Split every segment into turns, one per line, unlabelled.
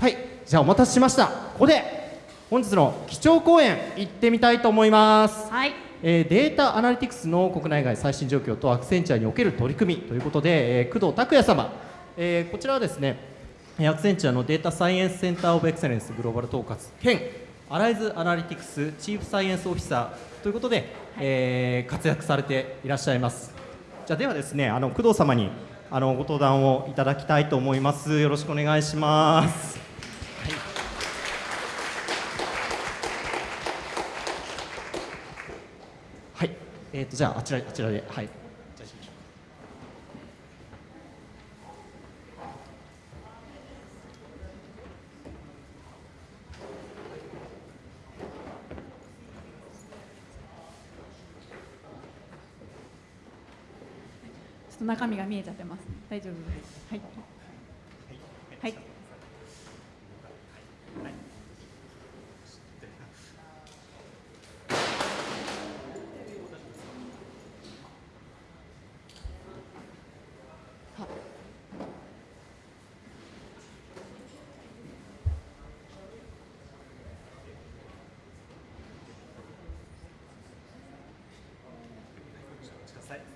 はいじゃあお待たせしました。ここで本日の基調講演行ってみたいと思います。
はい。
えーデータアナリティクスの国内外最新状況とアクセンチャーにおける取り組みということで、えー工藤拓也様、えーこちらはですねえーアクセンチャーのデータサイエンスセンターオブエクセレンスグローバル統括兼アライズアナリティクスチーフサイエンスオフィサーということで、えー活躍されていらっしゃいます。じゃあではですねあの工藤様にあのご登壇をいただきたいと思います。よろしくお願いしますえー、とじゃああちらあちらではい。じゃあしましょ
ちょっと中身が見えちゃってます。大丈夫です。はい
う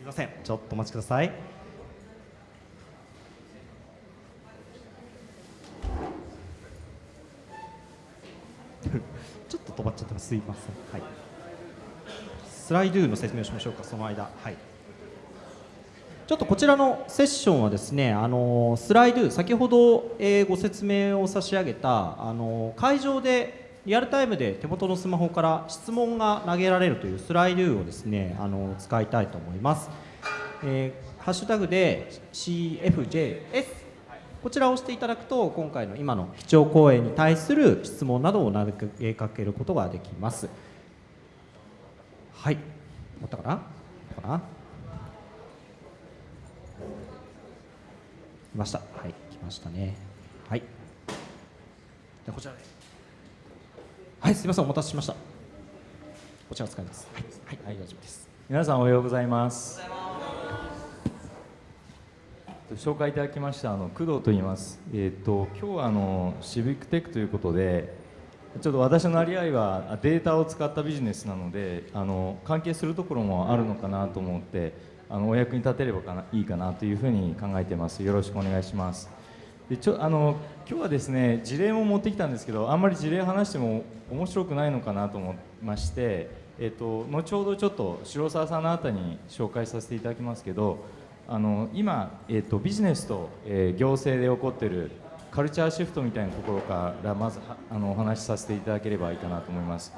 すみませんちょっとお待ちください。ちょっと止まっちゃってます。すいません。はい。スライドゥの説明をしましょうか。その間。はい。ちょっとこちらのセッションはですね、あのスライドゥ先ほど、えーご説明を差し上げた、あの会場でリアルタイムで手元のスマホから質問が投げられるというスライドゥをですね、あの使いたいと思います。えーハッシュタグで CFJS こちらを押していただくと今回の今の基調講演に対する質問などを投げかけることができます。はい、終わったかな？かな？来ました。はい、来ましたね。はい。じゃこちらで。はい、すみません、お待たせしました。こちらを使います。はい、はい、はい、大丈夫です。
皆さんおはようございます紹介いただきましたあの工藤と言います。えっ、と今日はあのシビックテックということでちょっと私のなり合いはデータを使ったビジネスなのであの関係するところもあるのかなと思ってあのお役に立てればかないいかなというふうに考えてます。よろしくお願いします。でちょあの今日はですね事例も持ってきたんですけどあんまり事例話しても面白くないのかなと思いまして、えっと後ほどちょっと白沢さんのあたりに紹介させていただきますけどあの今、えっとビジネスと、えー行政で起こっているカルチャーシフトみたいなところからまずあのお話しさせていただければいいかなと思います。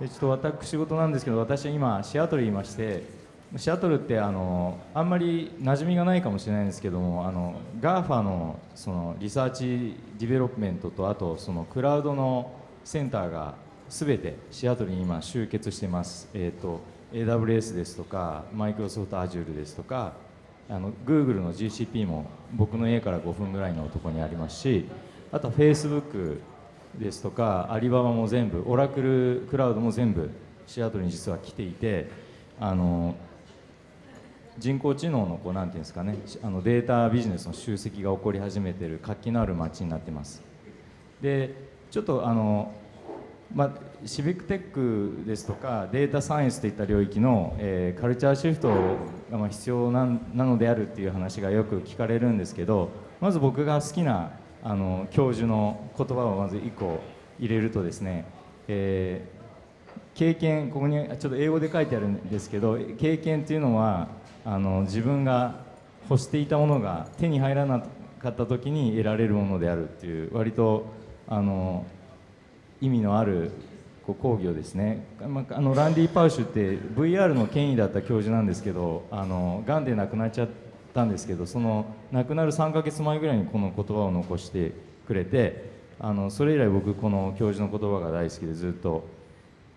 でちょっと私事なんですけど私は今シアトルにいましてシアトルってあのあんまり馴染みがないかもしれないんですけどもあの GAFA のそのリサーチディベロップメントとあとそのクラウドのセンターが全てシアトルに今集結してます、えー、と AWS ですとかマイクロソフト Azure ですとかあの Google の GCP も僕の家から5分ぐらいのところにありますしあとは Facebook ですとかアリババも全部オラクルクラウドも全部シアトルに実は来ていてあの人工知能のこうなんていうんですかねあのデータビジネスの集積が起こり始めている活気のある街になってます。でちょっとあのまあ、シビックテックですとかデータサイエンスといった領域の、えーカルチャーシフトが必要ななのであるっていう話がよく聞かれるんですけどまず僕が好きなあの教授の言葉をまず1個入れるとですね、えー経験ここにちょっと英語で書いてあるんですけど経験っていうのはあの自分が欲していたものが手に入らなかった時に得られるものであるっていう割とあの意味のあるこう講義をですね、まあ、あのランディ・パウシュって VR の権威だった教授なんですけどあのがんで亡くなっちゃったんですけどその亡くなる3ヶ月前ぐらいにこの言葉を残してくれてあのそれ以来僕この教授の言葉が大好きでずっと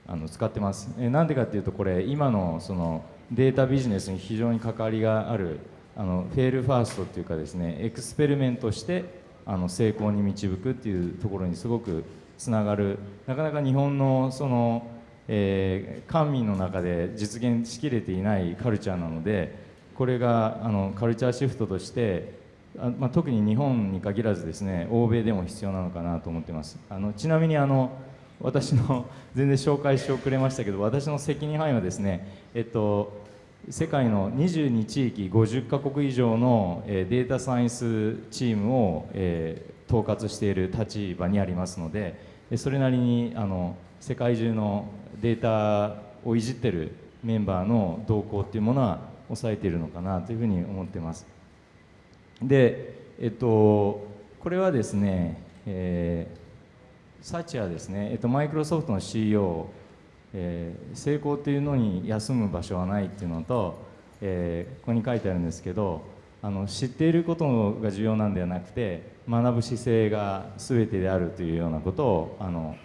あの使ってます。えなんでかっていうとこれ今のそのデータビジネスに非常に関わりがあるあのフェールファーストっていうかですねエクスペリメントしてあの成功に導くっていうところにすごくつながる。なかなか日本のその、えー官民の中で実現しきれていないカルチャーなのでこれがあのカルチャーシフトとしてあまあ、特に日本に限らずですね欧米でも必要なのかなと思ってます。あのちなみにあの私の全然紹介してくれましたけど私の責任範囲はですね、えっと、世界の22地域50カ国以上の、えー、データサイエンスチームを、えー、統括している立場にありますのでそれなりにあの世界中のデータをいじってるメンバーの動向っていうものは抑えているのかなというふうに思ってます。でえっとこれはですね、えー、サチアですね、えっと、マイクロソフトの CEO えー、成功っていうのに休む場所はないっていうのと、えー、ここに書いてあるんですけどあの知っていることが重要なんではなくて学ぶ姿勢が全てであるというようなことをあの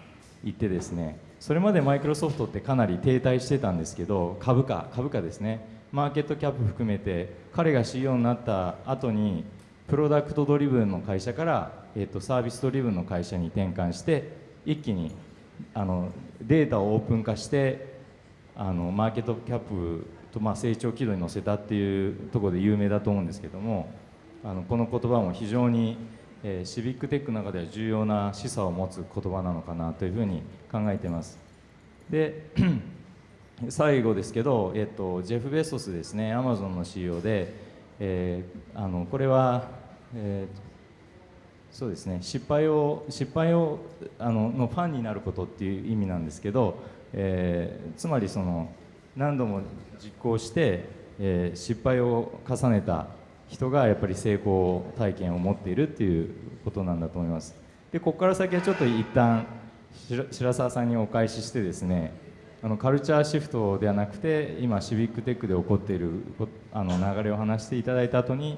言ってですねそれまでマイクロソフトってかなり停滞してたんですけど株価株価ですね。マーケットキャップ含めて彼が CEO になった後にプロダクトドリブンの会社から、えー、とサービスドリブンの会社に転換して一気にあのデータをオープン化してあのマーケットキャップと、まあ、成長軌道に乗せたっていうところで有名だと思うんですけどもあのこの言葉も非常に、えー、シビックテックの中では重要な示唆を持つ言葉なのかなというふうに考えています。で 最後ですけど、えっと、ジェフ・ベソスですねアマゾンの CEO で、えー、あのこれは、えーそうですね失敗を失敗をあののファンになることっていう意味なんですけど、えー、つまりその何度も実行して、えー、失敗を重ねた人がやっぱり成功体験を持っているっていうことなんだと思います。でここから先はちょっと一旦白澤さんにお返ししてですねあのカルチャーシフトではなくて今シビックテックで起こっているあの流れを話していただいた後に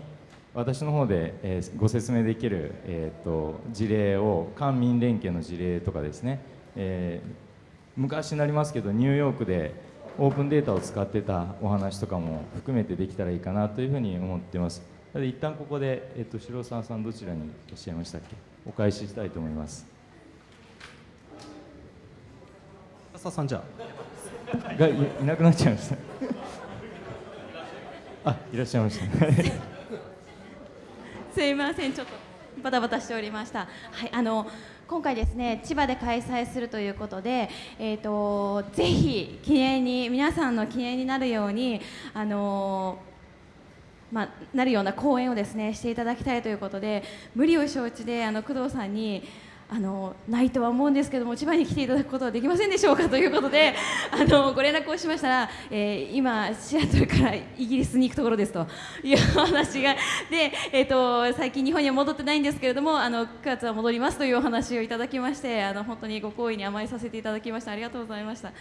私の方で、えー、ご説明できる、えーと、事例を官民連携の事例とかですね、えー、昔になりますけどニューヨークでオープンデータを使ってたお話とかも含めてできたらいいかなというふうに思っています。で一旦ここで、えーと、白沢さんどちらにおっしゃいましたっけ？お返ししたいと思います。
白沢さんじゃ
あ。がいいなくなっちゃいました。あいらっしゃいました。
すいませんちょっとバタバタしておりました。はいあの今回ですね千葉で開催するということで、えーと、ぜひ記念に皆さんの記念になるようにあのまあ、なるような講演をですねしていただきたいということで無理を承知であの工藤さんにあのないとは思うんですけども千葉に来ていただくことはできませんでしょうかということであのご連絡をしましたら、えー、今シアトルからイギリスに行くところですという話がで、えーと、最近日本には戻ってないんですけれどもあの9月は戻りますというお話をいただきましてあの本当にご好意に甘えさせていただきましたありがとうございました。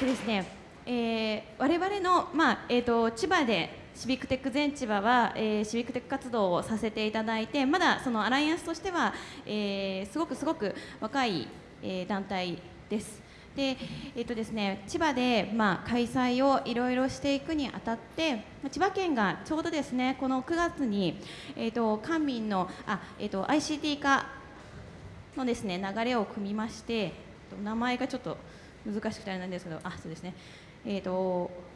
でですね、えー、我々の、まあえーと千葉でシビックテック全千葉は、えー、シビックテック活動をさせていただいてまだそのアライアンスとしては、えー、すごくすごく若い、えー、団体です。でえーとですね、千葉で、まあ、開催をいろいろしていくにあたって千葉県がちょうどですねこの9月に、えーと、官民のあ、えーと、ICT 化のですね流れを組みまして名前がちょっと難しくてあれなんですけどあそうですねえーと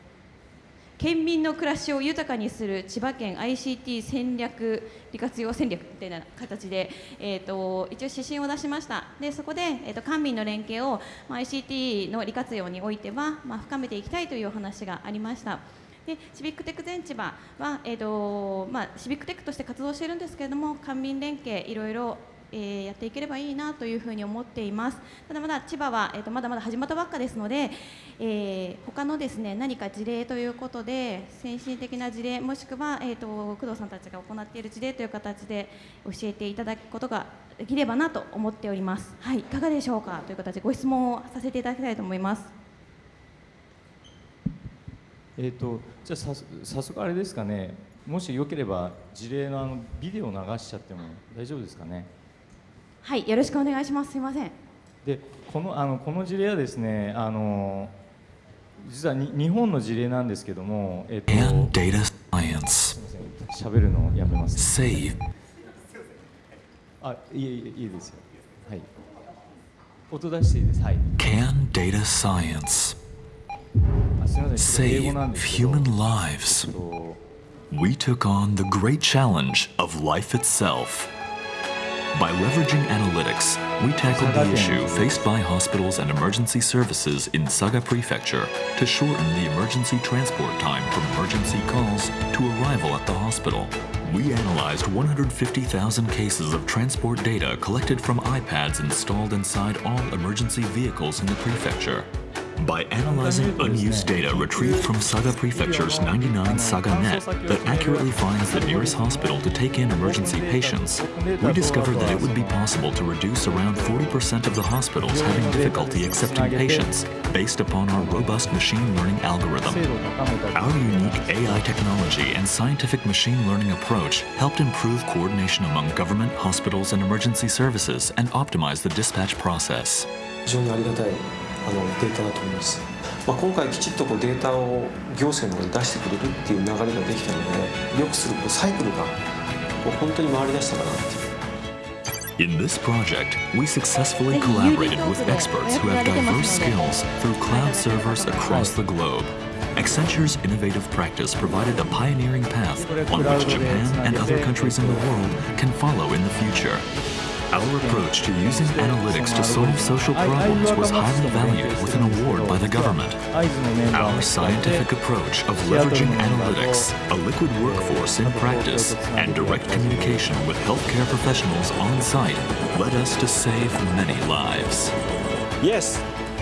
県民の暮らしを豊かにする千葉県 ICT 戦略利活用戦略みたいな形で、えーと、一応指針を出しました。でそこで、えーと、官民の連携を、まあ、ICT の利活用においては、まあ、深めていきたいというお話がありました。でシビックテック全千葉は、えーとまあ、シビックテックとして活動しているんですけれども官民連携いろいろえー、やっていければいいなというふうに思っています。ただまだ千葉は、えーと、まだまだ始まったばっかですので、えー、他のですね何か事例ということで先進的な事例もしくは、えーと、工藤さんたちが行っている事例という形で教えていただくことができればなと思っております。はいいかがでしょうかという形でご質問をさせていただきたいと思います。
えーと、じゃあ早速あれですかね。もしよければ事例のあのビデオ流しちゃっても大丈夫ですかね。
はいよろしくお願いします。すいません。
でこのあのこの事例はですねあの実はに日本の事例なんですけどもえっと And data science. 喋るのやめます Save. あいいいいですよ。はい。音出していいです。はい。Can data science
save human lives?
と
We took on the great challenge of life itself. By leveraging analytics, we tackled the issue faced by hospitals and emergency services in Saga Prefecture to shorten the emergency transport time from emergency calls to arrival at the hospital. We analyzed 150,000 cases of transport data collected from iPads installed inside all emergency vehicles in the prefecture by analyzing unused data retrieved from Saga Prefecture's 99 SagaNet that accurately finds the nearest hospital to take in emergency patients, we discovered that it would be possible to reduce around 40% of the hospitals having difficulty accepting patients based upon our robust machine learning algorithm. Our unique AI technology and scientific machine learning approach helped improve coordination among government, hospitals, and emergency services and optimize the dispatch process.
あのデータだと思います、まあ、今回きちっとこうデータを行政の方に出してくれるっていう流れができたのでよくするこうサイクルがこう本当に回り出したかなっていう
In this project, we successfully collaborated with experts who have diverse skills through cloud servers across the globe. Accenture's innovative practice provided a pioneering path on which Japan and other countries in the world can follow in the future. Our approach to using analytics to solve social problems was highly valued with an award by the government. Our scientific approach of leveraging analytics, a liquid workforce in practice, and direct communication with healthcare professionals on site led us to save many lives.
Yes,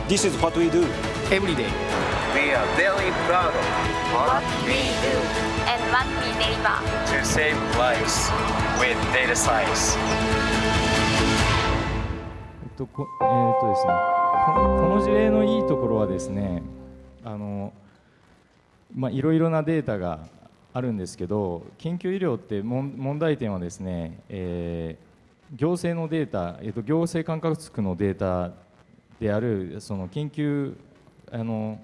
this is what we do.
Every day.
We are very proud of
what we do and what we deliver.
To save lives with data science.
えっとこえーとですねこの事例のいいところはですねあのまあいろいろなデータがあるんですけど緊急医療って問題点はですね、えー行政のデータ、えっと行政管轄区のデータであるその緊急あの、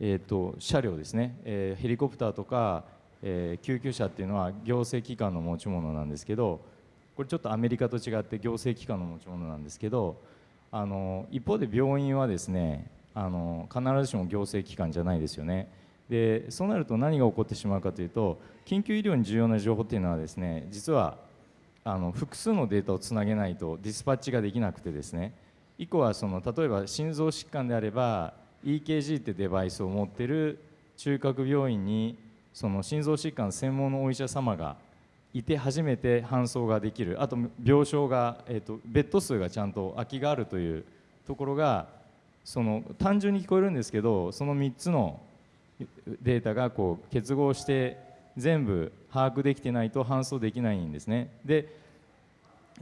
えー、と車両ですね、えーヘリコプターとか、えー救急車っていうのは行政機関の持ち物なんですけどこれちょっとアメリカと違って行政機関の持ち物なんですけどあの一方で病院はですねあの必ずしも行政機関じゃないですよね。でそうなると何が起こってしまうかというと緊急医療に重要な情報っていうのはですね実はあの複数のデータをつなげないとディスパッチができなくてですね。1個はその例えば心臓疾患であれば EKG ってデバイスを持ってる中核病院にその心臓疾患専門のお医者様がいて初めて搬送ができるあと病床が、えー、とベッド数がちゃんと空きがあるというところがその単純に聞こえるんですけどその3つのデータがこう結合して全部把握できてないと搬送できないんですね。で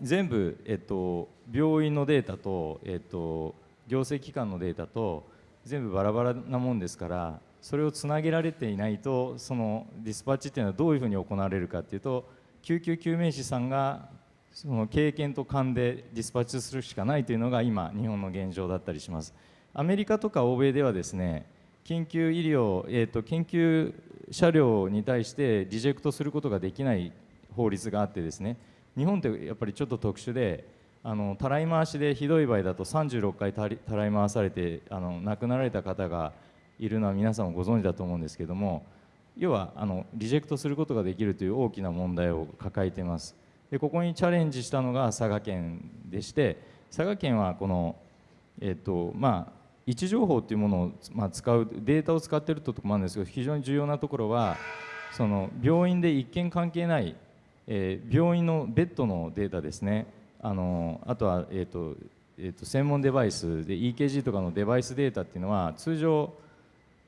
全部、えっと、病院のデータと、えっと、行政機関のデータと全部バラバラなもんですからそれをつなげられていないとそのディスパッチっていうのはどういうふうに行われるかっていうと救急救命士さんがその経験と勘でディスパッチするしかないというのが今日本の現状だったりします。アメリカとか欧米ではですね緊急医療、えー、と緊急車両に対してリジェクトすることができない法律があってですね日本ってやっぱりちょっと特殊であのたらい回しでひどい場合だと36回たりたらい回されてあの亡くなられた方がいるのは皆さんもご存知だと思うんですけども要はあのリジェクトすることができるという大きな問題を抱えています。でここにチャレンジしたのが佐賀県でして佐賀県はこの、えっとまあ、位置情報というものを、まあ、使うデータを使っているところもあるんですけど非常に重要なところはその病院で一見関係ない、えー病院のベッドのデータですね。あのあとは、えーとえーと専門デバイスで EKG とかのデバイスデータっていうのは通常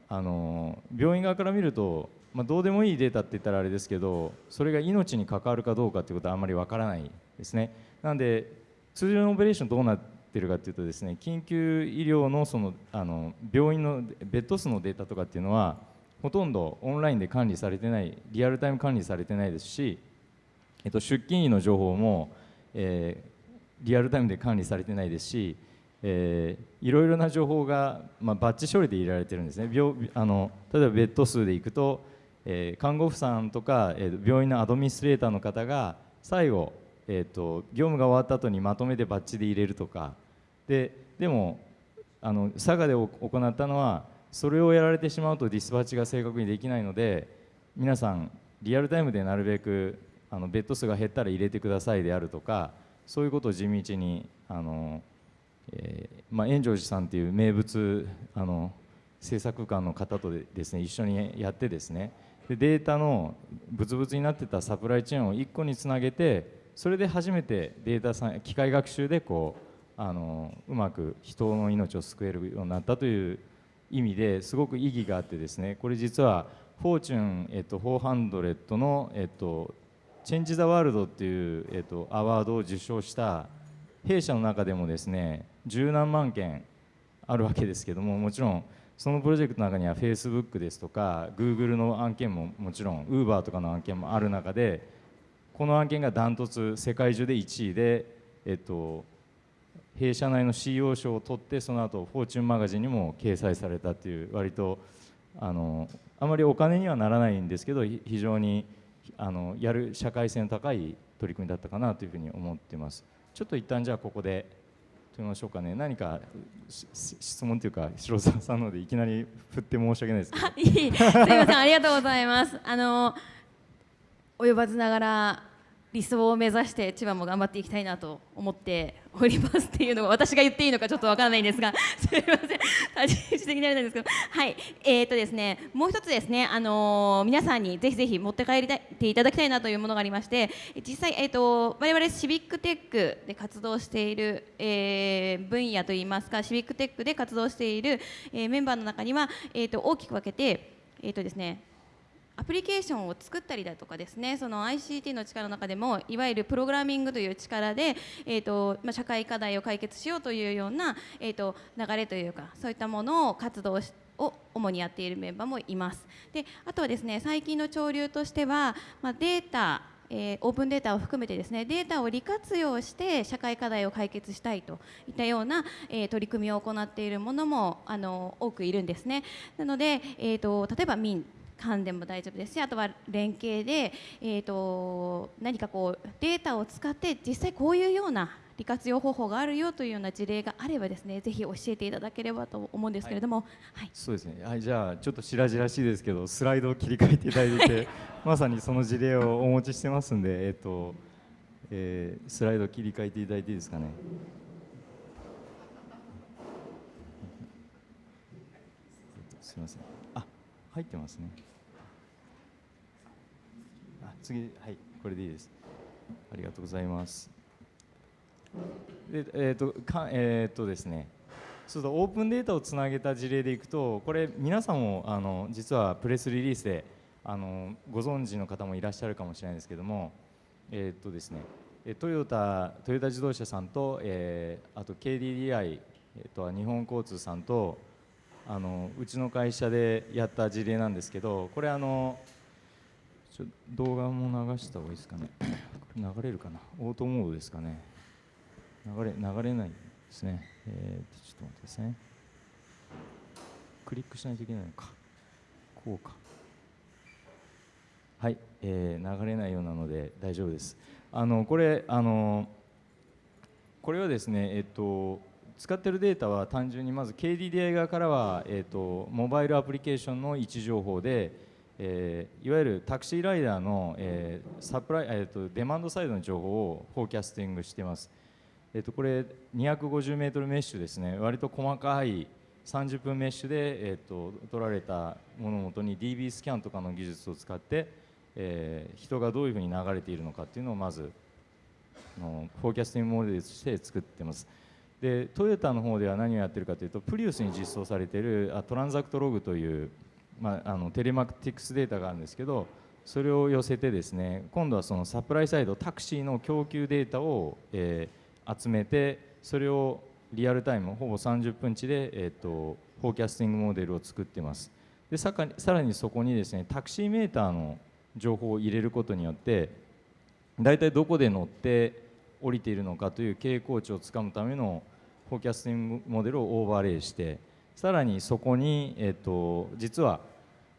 あの病院側から見ると、まあ、どうでもいいデータって言ったらあれですけどそれが命に関わるかどうかっていうことはあんまりわからないですね。なので通常のオペレーションどうなってるかっていうとですね緊急医療のそのあの病院のベッド数のデータとかっていうのはほとんどオンラインで管理されてないリアルタイム管理されてないですし、えっと、出勤医の情報も、えーリアルタイムで管理されてないですし、えーいろいろな情報が、まあ、バッチ処理で入れられてるんですね。病あの例えばベッド数でいくと、えー看護婦さんとか、えー病院のアドミニストレーターの方が最後、えー、と業務が終わった後にまとめてバッチで入れるとか。ででもあの佐賀で行ったのはそれをやられてしまうとディスパッチが正確にできないので皆さんリアルタイムでなるべくあのベッド数が減ったら入れてくださいであるとかそういうことを地道にあの、えーまあ、炎上寺さんっていう名物あの制作官の方とですね一緒にやってですねでデータのブツブツになってたサプライチェーンを1個につなげてそれで初めてデータさん機械学習でこうあのうまく人の命を救えるようになったという意味ですごく意義があってですねこれ実はフォーチュン、えっと、400の、えっと、チェンジ・ザ・ワールドっていう、えっと、アワードを受賞した弊社の中でもですね十何万件あるわけですけどももちろんそのプロジェクトの中にはフェイスブックですとかグーグルの案件ももちろんウーバーとかの案件もある中でこの案件がダントツ世界中で1位で、えっと、弊社内の CEO 賞を取ってその後フォーチュンマガジンにも掲載されたっていう割とあのあまりお金にはならないんですけど非常にあのやる社会性の高い取り組みだったかなというふうに思っています。ちょっと一旦じゃあここでと言いましょうかね。何か質問というか白澤さんのでいきなり振って申し訳ないですけど。
いいすみません。ありがとうございます。あの及ばずながら理想を目指して千葉も頑張っていきたいなと思っておりますっていうのが私が言っていいのかちょっとわからないんですが すみません。立ち位置的になるんですけどはい。えーとですねもう一つですねあのー、皆さんにぜひぜひ持って帰りたいていただきたいなというものがありまして実際えっ、ー、と我々シビックテックで活動している、えー、分野といいますかシビックテックで活動している、えー、メンバーの中にはえっ、ー、と大きく分けてえっ、ー、とですねアプリケーションを作ったりだとかですねその ICT の力の中でもいわゆるプログラミングという力で、えーとまあ、社会課題を解決しようというような、えーと、流れというかそういったものを活動を主にやっているメンバーもいます。であとはですね最近の潮流としては、まあ、データえー、オープンデータを含めてですねデータを利活用して社会課題を解決したいといったような、えー、取り組みを行っているものもあの多くいるんですね。なので、えーと例えば民間でも大丈夫ですしあとは連携で、えーと、何かこうデータを使って実際こういうような利活用方法があるよというような事例があればですねぜひ教えていただければと思うんですけれども、はい、
はい、そうですねはいじゃあちょっと白々しいですけどスライドを切り替えていただいて まさにその事例をお持ちしてますんでえっ、ー、と、えー、スライド切り替えていただいていいですかね。すみません。入ってますね。次はいこれでいいです。ありがとうございます。でえっ、ー、とかえっ、ー、とですね。そうするとオープンデータをつなげた事例でいくとこれ皆さんもあの実はプレスリリースであのご存知の方もいらっしゃるかもしれないですけどもえっ、ー、とですね。トヨタトヨタ自動車さんと、えー、あと KDDI、えー、と日本交通さんとあのうちの会社でやった事例なんですけどこれあのちょ動画も流した方がいいですかね。流れるかな？オートモードですかね。流れ流れないですね。えー、ちょっと待ってですねクリックしないといけないのか。こうか。はい、えー、流れないようなので大丈夫です。あのこれあのこれはですねえっと使っているデータは単純にまず KDDI 側からは、えーとモバイルアプリケーションの位置情報でえー、いわゆるタクシーライダーの、えー、サプライ、えーと、デマンドサイドの情報をフォーキャスティングしています、えーと、これ250メートルメッシュですね。割と細かい30分メッシュで、えーと、取られたものをもとに DB スキャンとかの技術を使って、えー、人がどういうふうに流れているのかっていうのをまずのフォーキャスティングモデルとして作ってます。でトヨタの方では何をやってるかというとプリウスに実装されているあトランザクトログというまあ、あのテレマティクスデータがあるんですけどそれを寄せてですね今度はそのサプライサイドタクシーの供給データを、えー、集めてそれをリアルタイムほぼ30分値で、えーと、フォーキャスティングモデルを作ってます。でさかさらにそこにですねタクシーメーターの情報を入れることによって大体どこで乗って降りているのかという傾向値をつかむためのフォーキャスティングモデルをオーバーレイしてさらにそこに、えーと、実は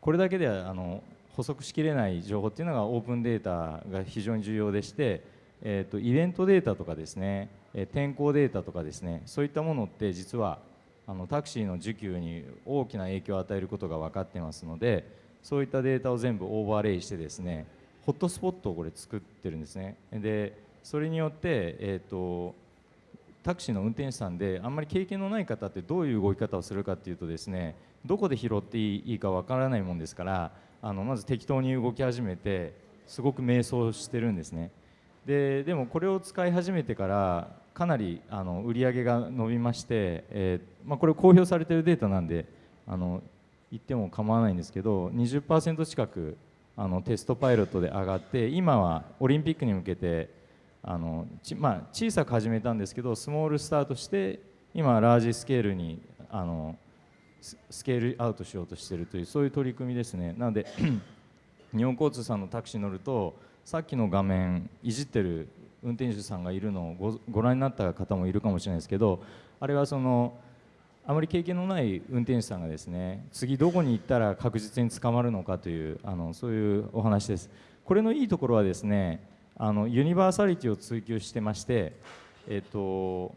これだけではあの補足しきれない情報っていうのがオープンデータが非常に重要でして、えーと、イベントデータとかですね、え天候データとかですねそういったものって実はあのタクシーの需給に大きな影響を与えることが分かってますのでそういったデータを全部オーバーレイしてですねホットスポットをこれ作ってるんですね。でそれによって、えーと、タクシーの運転手さんであんまり経験のない方ってどういう動き方をするかっていうとですねどこで拾っていいかわからないもんですからあのまず適当に動き始めてすごく迷走してるんですね。ででもこれを使い始めてからかなりあの売り上げが伸びまして、えー、まあ、これ公表されてるデータなんであの言っても構わないんですけど20%近くあのテストパイロットで上がって今はオリンピックに向けてあのち、まあ、小さく始めたんですけどスモールスタートして今ラージスケールにあのスケールアウトしようとしているというそういう取り組みですね。なので 日本交通さんのタクシー乗るとさっきの画面いじってる運転手さんがいるのをごご覧になった方もいるかもしれないですけどあれはそのあまり経験のない運転手さんがですね次どこに行ったら確実に捕まるのかというあのそういうお話です。これのいいところはですねあのユニバーサリティを追求してまして、えっと、こ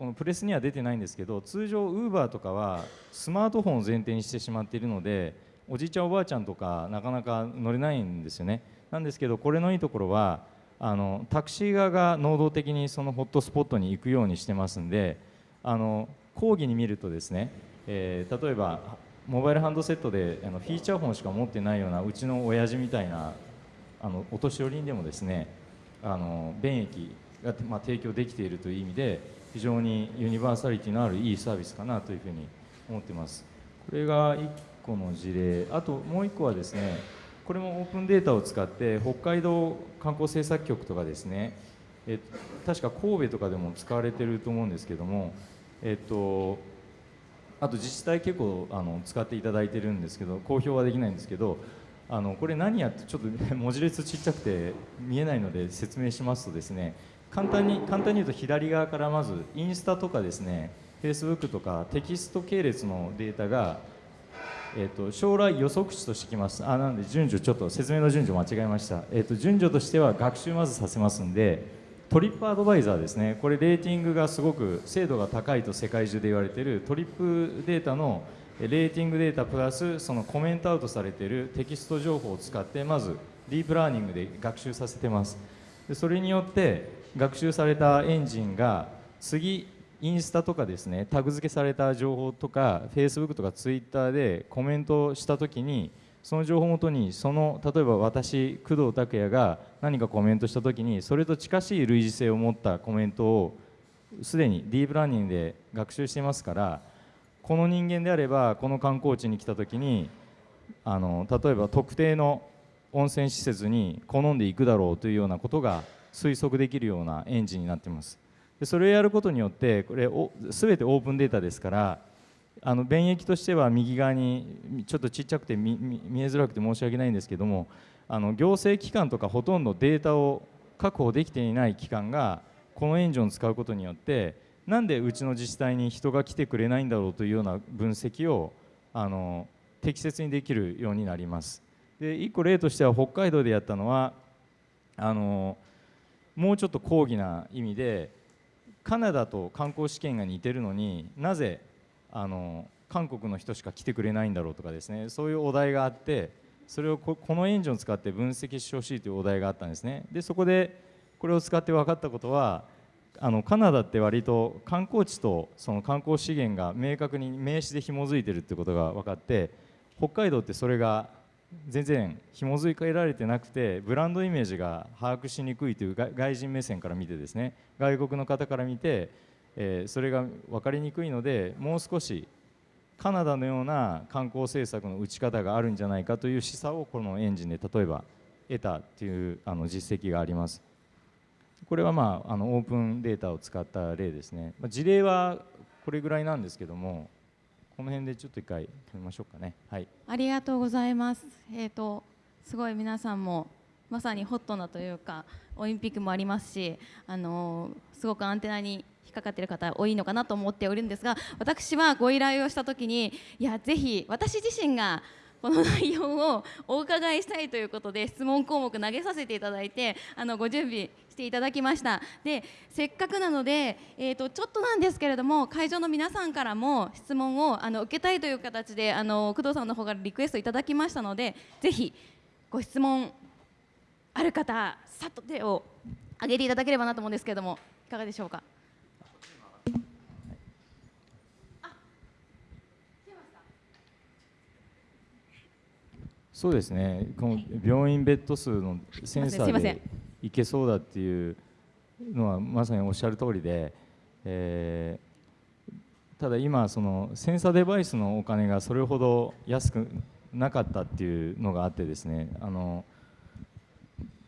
のプレスには出てないんですけど通常ウーバーとかはスマートフォンを前提にしてしまっているのでおじいちゃんおばあちゃんとかなかなか乗れないんですよね。なんですけどこれのいいところはあのタクシー側が能動的にそのホットスポットに行くようにしてますんであの講義に見るとですね、えー、例えばモバイルハンドセットであのフィーチャーフォンしか持ってないようなうちの親父みたいなあのお年寄りにでもですねあの便益が、まあ、提供できているという意味で非常にユニバーサリティのあるいいサービスかなというふうに思ってます。これが1個の事例。あともう1個はですねこれもオープンデータを使って北海道観光政策局とかですねえ確か神戸とかでも使われてると思うんですけどもえっとあと自治体結構あの使っていただいてるんですけど公表はできないんですけどあのこれ何やってちょっと文字列ちっちゃくて見えないので説明しますとですね簡単に簡単に言うと左側からまずインスタとかですねフェイスブックとかテキスト系列のデータがえーと、将来予測値としてきます。あなので順序ちょっと説明の順序間違えました、えーと、順序としては学習まずさせますんでトリップアドバイザーですね。これレーティングがすごく精度が高いと世界中で言われているトリップデータのレーティングデータプラスそのコメントアウトされているテキスト情報を使ってまずディープラーニングで学習させてます。でそれによって学習されたエンジンが次インスタとかですねタグ付けされた情報とかフェイスブックとかツイッターでコメントした時にその情報をもとにその例えば私工藤拓也が何かコメントした時にそれと近しい類似性を持ったコメントをすでにディープラーニングで学習してますからこの人間であればこの観光地に来た時にあの例えば特定の温泉施設に好んでいくだろうというようなことが推測できるようなエンジンになってます。でそれをやることによってこれ全てオープンデータですからあの便益としては右側にちょっとちっちゃくて見えづらくて申し訳ないんですけどもあの行政機関とかほとんどデータを確保できていない機関がこのエンジンを使うことによってなんでうちの自治体に人が来てくれないんだろうというような分析をあの適切にできるようになります。で1個例としては北海道でやったのはあのもうちょっと抗議な意味でカナダと観光試験が似てるのになぜあの韓国の人しか来てくれないんだろうとかですねそういうお題があってそれをこのエンジンを使って分析してほしいというお題があったんですねでそこでこれを使って分かったことはあのカナダって割と観光地とその観光資源が明確に名詞で紐づいてるってことが分かって北海道ってそれが全然紐づけられてなくてブランドイメージが把握しにくいという外人目線から見てですね外国の方から見て、えー、それが分かりにくいのでもう少しカナダのような観光政策の打ち方があるんじゃないかという示唆をこのエンジンで例えば得たというあの実績があります。これは、まあ、あのオープンデータを使った例ですね、まあ、事例はこれぐらいなんですけどもこの辺でちょっと一回止めましょうかね。はい。
ありがとうございます。えっ、ー、とすごい皆さんもまさにホットなというかオリンピックもありますし、あのー、すごくアンテナに引っかかっている方多いのかなと思っておるんですが、私はご依頼をした時にいやぜひ私自身がこの内容をお伺いしたいということで質問項目投げさせていただいてあのご準備していただきましたでせっかくなので、えーと、ちょっとなんですけれども会場の皆さんからも質問をあの受けたいという形であの工藤さんの方からリクエストいただきましたのでぜひご質問ある方さっと手を挙げていただければなと思うんですけれどもいかがでしょうか？
そうですね、この病院ベッド数のセンサーでいけそうだっていうのはまさにおっしゃる通りで、えー、ただ今そのセンサーデバイスのお金がそれほど安くなかったっていうのがあってですね。あの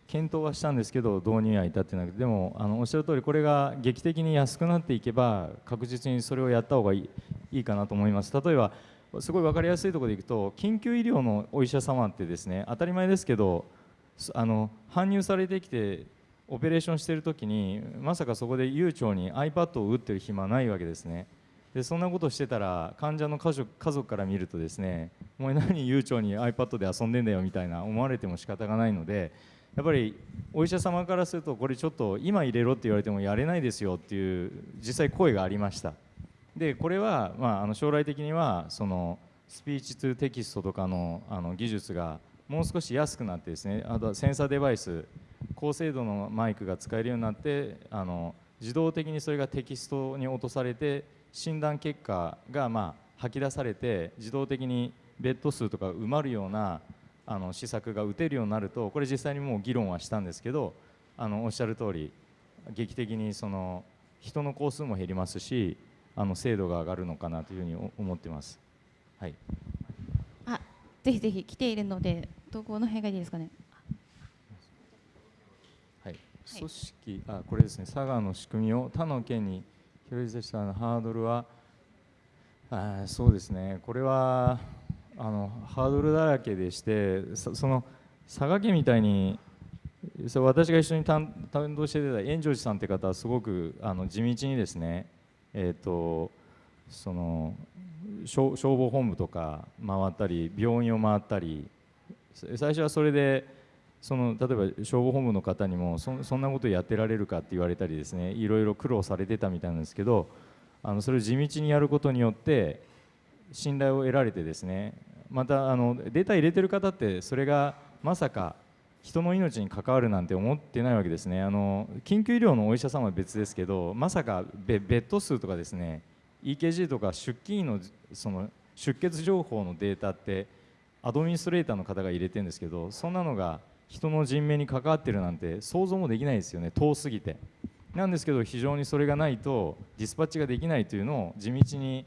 検討はしたんですけど導入には至ってなくてでもあのおっしゃる通りこれが劇的に安くなっていけば確実にそれをやった方がいいいいかなと思います。例えばすごい分かりやすいところでいくと緊急医療のお医者様ってですね当たり前ですけどあの搬入されてきてオペレーションしている時にまさかそこで悠長に iPad を打ってる暇ないわけですね。でそんなことしてたら患者の家族家族から見るとですねもう何悠長に iPad で遊んでんだよみたいな思われても仕方がないのでやっぱりお医者様からするとこれちょっと今入れろって言われてもやれないですよっていう実際声がありました。でこれは、まあ、あの将来的にはそのスピーチトゥテキストとかのあの技術がもう少し安くなってですねあとはセンサーデバイス高精度のマイクが使えるようになってあの自動的にそれがテキストに落とされて診断結果がまあ吐き出されて自動的にベッド数とか埋まるようなあの施策が打てるようになるとこれ実際にもう議論はしたんですけどあのおっしゃる通り劇的にその人の工数も減りますしあの精度が上がるのかなというふうに思ってます。はい。
あ、ぜひぜひ来ているのでどこの辺がいいですかね。
はい。組織、あこれですね佐賀の仕組みを他の県に広げしたハードルはあそうですねこれはあのハードルだらけでしてその佐賀県みたいにそ私が一緒に担当してた円城寺さんって方はすごくあの地道にですねえーと、その消防本部とか回ったり病院を回ったり最初はそれでその例えば消防本部の方にもそそんなことやってられるかって言われたりですねいろいろ苦労されてたみたいなんですけどあのそれを地道にやることによって信頼を得られてですねまたあのデータ入れてる方ってそれがまさか人の命に関わるなんて思ってないわけですね。あの緊急医療のお医者さんは別ですけどまさかベッド数とかですね EKG とか出勤医のその出血情報のデータってアドミニストレーターの方が入れてるんですけどそんなのが人の人命に関わってるなんて想像もできないですよね。遠すぎて。なんですけど非常にそれがないとディスパッチができないというのを地道に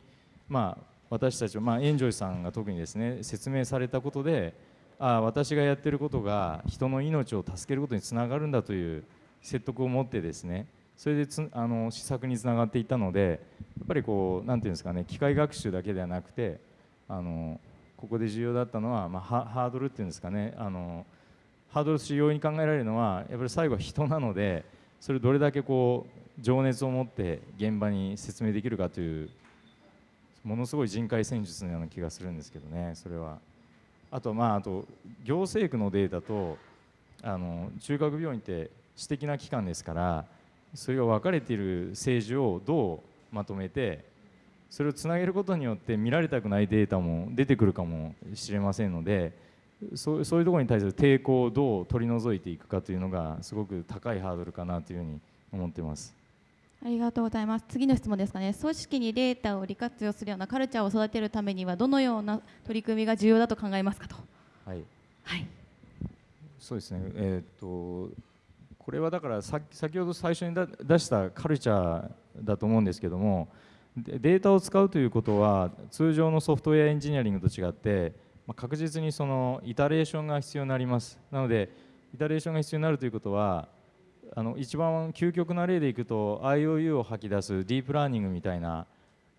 まあ私たちは、まあ、エンジョイさんが特にですね説明されたことであ私がやってることが人の命を助けることにつながるんだという説得を持ってですねそれでつあの施策につながっていったのでやっぱりこう何て言うんですかね機械学習だけではなくてあのここで重要だったのは、まあ、ハードルっていうんですかねあのハードル主要に考えられるのはやっぱり最後は人なのでそれをどれだけこう情熱を持って現場に説明できるかというものすごい人海戦術のような気がするんですけどねそれは。あとまああと行政区のデータとあの中学病院って私的な機関ですからそれが分かれている政治をどうまとめてそれをつなげることによって見られたくないデータも出てくるかもしれませんのでそうそういうところに対する抵抗をどう取り除いていくかというのがすごく高いハードルかなというふうに思っています。
ありがとうございます。次の質問ですかね。組織にデータを利活用するようなカルチャーを育てるためにはどのような取り組みが重要だと考えますかと。
はい。
はい。
そうですね。えっ、とこれはだからさ先ほど最初に出したカルチャーだと思うんですけども、データを使うということは通常のソフトウェアエンジニアリングと違って、まあ、確実にそのイタレーションが必要になります。なのでイテレーションが必要になるということはあの一番究極な例でいくと IOU を吐き出すディープラーニングみたいな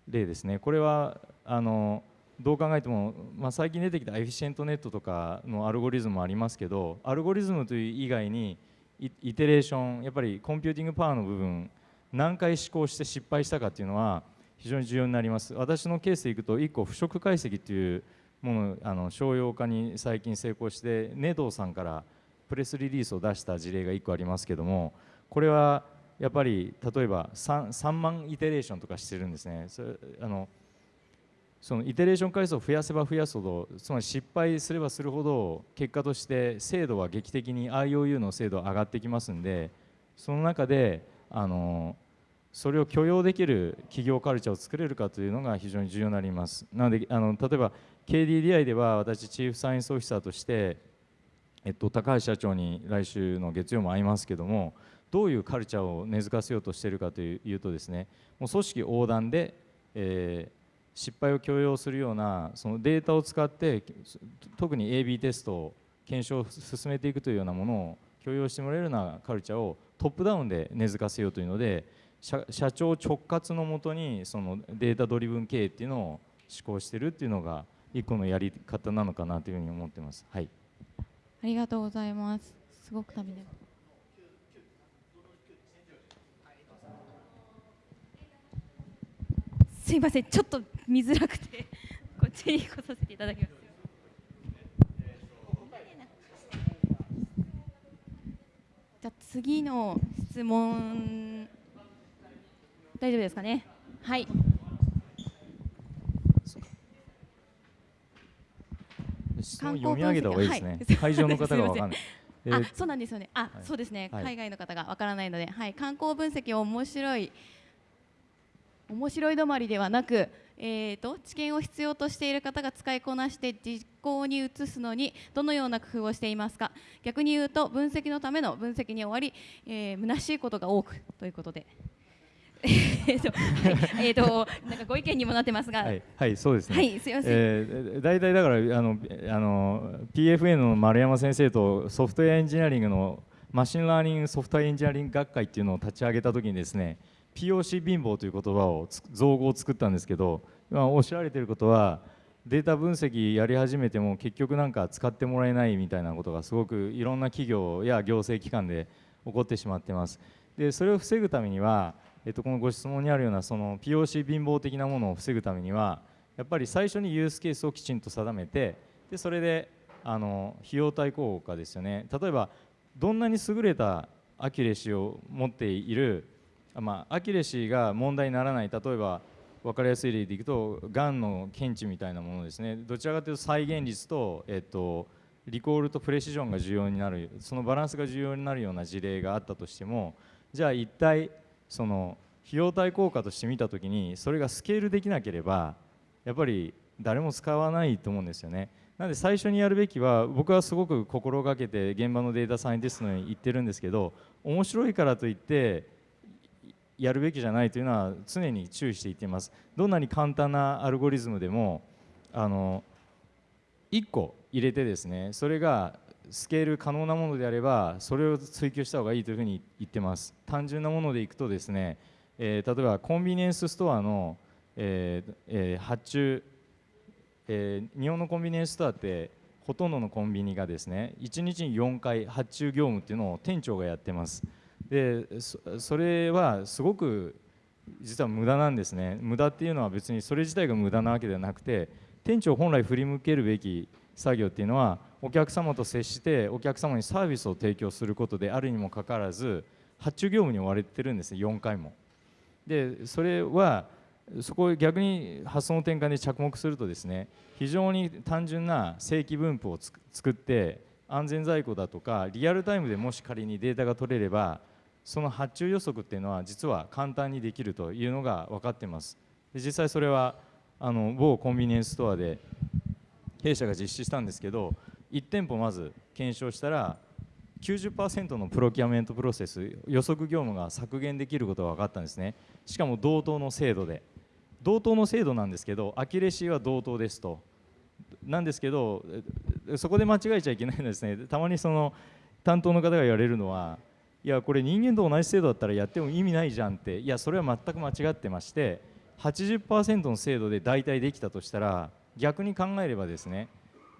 例ですね。これはあのどう考えても、まあ、最近出てきた EfficientNet とかのアルゴリズムもありますけどアルゴリズムという以外にイテレーションやっぱりコンピューティングパワーの部分何回試行して失敗したかっていうのは非常に重要になります。私のケースでいくと1個腐食解析っていうものあの商用化に最近成功してネドさんからプレスリリースを出した事例が1個ありますけどもこれはやっぱり例えば 3, 3万イテレーションとかしてるんですね。それあのそのイテレーション回数を増やせば増やすほどつまり失敗すればするほど結果として精度は劇的に IOU の精度は上がってきますんでその中であのそれを許容できる企業カルチャーを作れるかというのが非常に重要になります。なのであの例えば KDDI では私チーフサイエンスオフィサーとしてえっと、高橋社長に来週の月曜も会いますけどもどういうカルチャーを根付かせようとしているかというとですねもう組織横断で、えー、失敗を許容するようなそのデータを使って特に AB テストを検証を進めていくというようなものを許容してもらえるようなカルチャーをトップダウンで根付かせようというので社長直轄のもとにそのデータドリブン経営っていうのを施行しているっていうのが一個のやり方なのかなというふうに思ってます。はい
ありがとうございます。すごくためにすいません、ちょっと見づらくて こっちに来させていただきます。じゃあ次の質問大丈夫ですかね？はい。
質問読み上げた方がいいですね。はい、会場の方がわかんない。
あ、そうなんですよね。あ、はい、そうですね、はい、海外の方がわからないので、はい、観光分析を面白い。面白い止まりではなく、えーと、知見を必要としている方が使いこなして実行に移すのにどのような工夫をしていますか逆に言うと分析のための分析に終わり、えー、虚しいことが多くということで えっと、はい、えっ、ー、と、なんかご意見にもなってますが。
はい、はい、そうですね。
はい、すみません。え
ー、大体だから、あの、あの、PFN の丸山先生とソフトウェアエンジニアリングの。マシンラーニングソフトウェアエンジニアリング学会っていうのを立ち上げたときにですね。POC 貧乏という言葉を造語を作ったんですけど、今おっしゃられていることは。データ分析やり始めても結局なんか使ってもらえないみたいなことがすごくいろんな企業や行政機関で起こってしまってますでそれを防ぐためにはえっと、このご質問にあるようなその POC 貧乏的なものを防ぐためにはやっぱり最初にユースケースをきちんと定めてでそれであの費用対効果ですよね。例えばどんなに優れたアキュレシーを持っている、まあ、アキュレシーが問題にならない例えば分かりやすい例でいくとがんの検知みたいなものですね。どちらかというと再現率と、えっと、リコールとプレシジョンが重要になるそのバランスが重要になるような事例があったとしてもじゃあ一体その費用対効果として見た時にそれがスケールできなければやっぱり誰も使わないと思うんですよね。なので最初にやるべきは僕はすごく心がけて現場のデータサイエンティストに言ってるんですけど面白いからといってやるべきじゃないというのは常に注意して言っています。どんなに簡単なアルゴリズムでもあの1個入れてですねそれがスケール可能なものであればそれを追求した方がいいというふうに言ってます。単純なものでいくとですね、えー、例えばコンビニエンスストアの、えーえー、発注、えー、日本のコンビニエンスストアってほとんどのコンビニがですね1日に4回発注業務っていうのを店長がやってます。でそれはすごく実は無駄なんですね。無駄っていうのは別にそれ自体が無駄なわけではなくて店長本来振り向けるべき作業っていうのはお客様と接してお客様にサービスを提供することであるにもかかわらず発注業務に追われてるんですね4回も。でそれはそこを逆に発想の転換で着目するとですね非常に単純な正規分布を作って安全在庫だとかリアルタイムでもし仮にデータが取れればその発注予測っていうのは実は簡単にできるというのが分かってますで実際それはあの某コンビニエンスストアで弊社が実施したんですけど1店舗まず検証したら90%のプロキュアメントプロセス予測業務が削減できることが分かったんですね。しかも同等の精度で。同等の精度なんですけどアキレシーは同等ですと。なんですけどそこで間違えちゃいけないのですねたまにその担当の方が言われるのはいやこれ人間と同じ精度だったらやっても意味ないじゃんって。いやそれは全く間違ってまして80%の精度で代替できたとしたら逆に考えればですね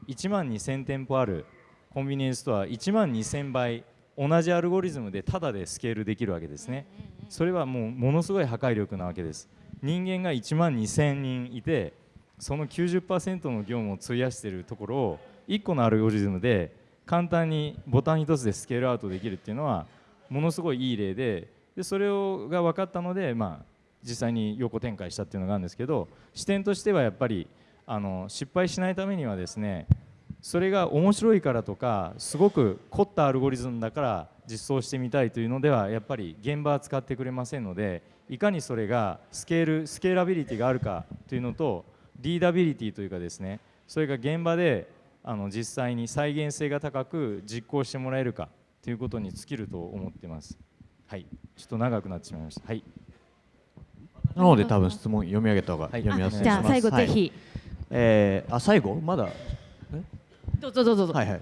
1万2000店舗あるコンビニエンスストア1万2000倍同じアルゴリズムでタダでスケールできるわけですね。それはもうものすごい破壊力なわけです。人間が1万2000人いてその90%の業務を費やしているところを1個のアルゴリズムで簡単にボタン1つでスケールアウトできるっていうのはものすごいいい例ででそれをが分かったので、まあ、実際に横展開したっていうのがあるんですけど視点としてはやっぱりあの失敗しないためにはですねそれが面白いからとかすごく凝ったアルゴリズムだから実装してみたいというのではやっぱり現場は使ってくれませんのでいかにそれがスケールスケーラビリティがあるかというのとリーダビリティというかですねそれが現場であの実際に再現性が高く実行してもらえるかということに尽きると思ってます。はい。ちょっと長くなってしまいました。はい。
なので多分質問読み上げた方が
はい
読みやすい
じゃあ最後ぜひ、
はいえーあ最後？まだ？
どうぞどうぞどうぞ。
はいはい、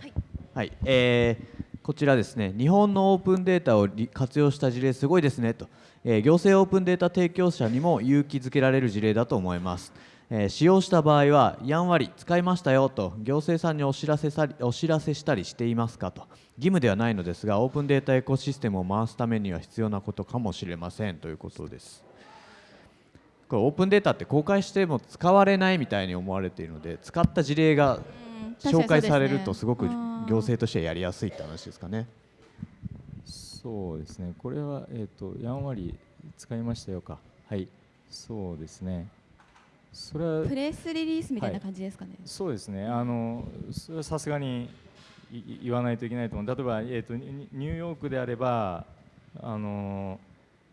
はい。えーこちらですね。日本のオープンデータを利活用した事例すごいですね。と、えー行政オープンデータ提供者にも勇気づけられる事例だと思います、えー使用した場合はやんわり使いましたよ。と。行政さんにお知らせさりお知らせしたりしていますか。と。義務ではないのですがオープンデータエコシステムを回すためには必要なことかもしれません。ということですこれオープンデータって公開しても使われないみたいに思われているので使った事例が紹介されるとすごく行政としてはやりやすいって話ですかね。
そうですね、これは、えー、とやんわり使いましたよか、はい、そうですね、それは
プレスリリースみたいな感じですかね。
そうですね、あのそれはさすがにいい言わないといけないと思う、例えば、えー、とニニューヨークであれば、あの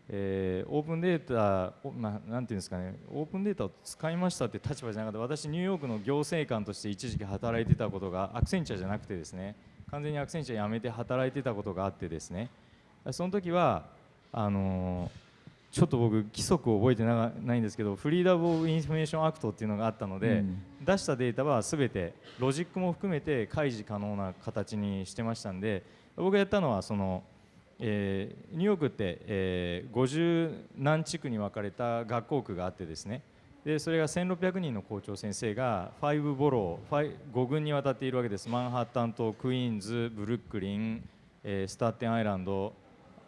えーオープンデータ、おまあ、なんていうんですかね、オープンデータを使いましたって立場じゃなかった、私、ニューヨークの行政官として一時期働いてたことが、アクセンチャーじゃなくてですね、完全にアクセンチャー辞めて働いてたことがあってですね、その時はあのちょっと僕規則を覚えてなないんですけど Freedom of Information Act っていうのがあったので、
うん。
出したデータは全てロジックも含めて開示可能な形にしてましたんで僕がやったのはその、えーニューヨークって、えー50何地区に分かれた学校区があってですね。でそれが1600人の校長先生が5 borough 5郡にわたっているわけです。マンハッタンとクイーンズブルックリン、えースターテンアイランド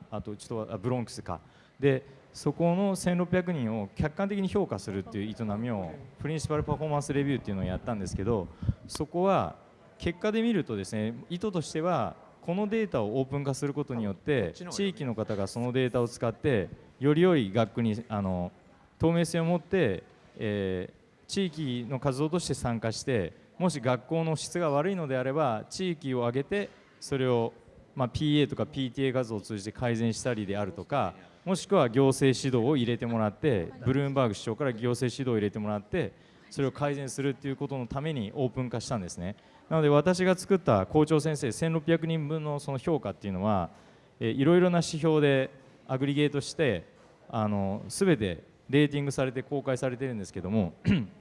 あとちょっとブロンクスか。でそこの1600人を客観的に評価するっていう営みをプリンシパルパフォーマンスレビューっていうのをやったんですけどそこは結果で見るとですね意図としてはこのデータをオープン化することによって地域の方がそのデータを使ってより良い学区にあの透明性を持って、えー地域の活動として参加してもし学校の質が悪いのであれば地域を挙げてそれをまあ、PA とか PTA 画像を通じて改善したりであるとかもしくは行政指導を入れてもらってブルームバーグ市長から行政指導を入れてもらってそれを改善するっていうことのためにオープン化したんですねなので私が作った校長先生1600人分のその評価っていうのは、いろいろな指標でアグリゲートしてあの全てレーティングされて公開されてるんですけども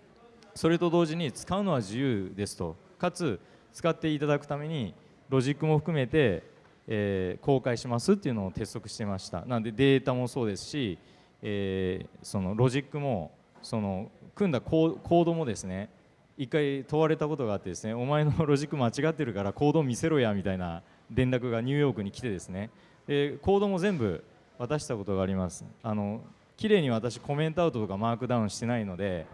それと同時に使うのは自由ですと。かつ使っていただくためにロジックも含めて、えー公開しますっていうのを鉄則してました。なのでデータもそうですし、えーそのロジックもその組んだコードもですね一回問われたことがあってですねお前のロジック間違ってるからコード見せろやみたいな連絡がニューヨークに来てですね。でコードも全部渡したことがあります。あの綺麗に私コメントアウトとかマークダウンしてないので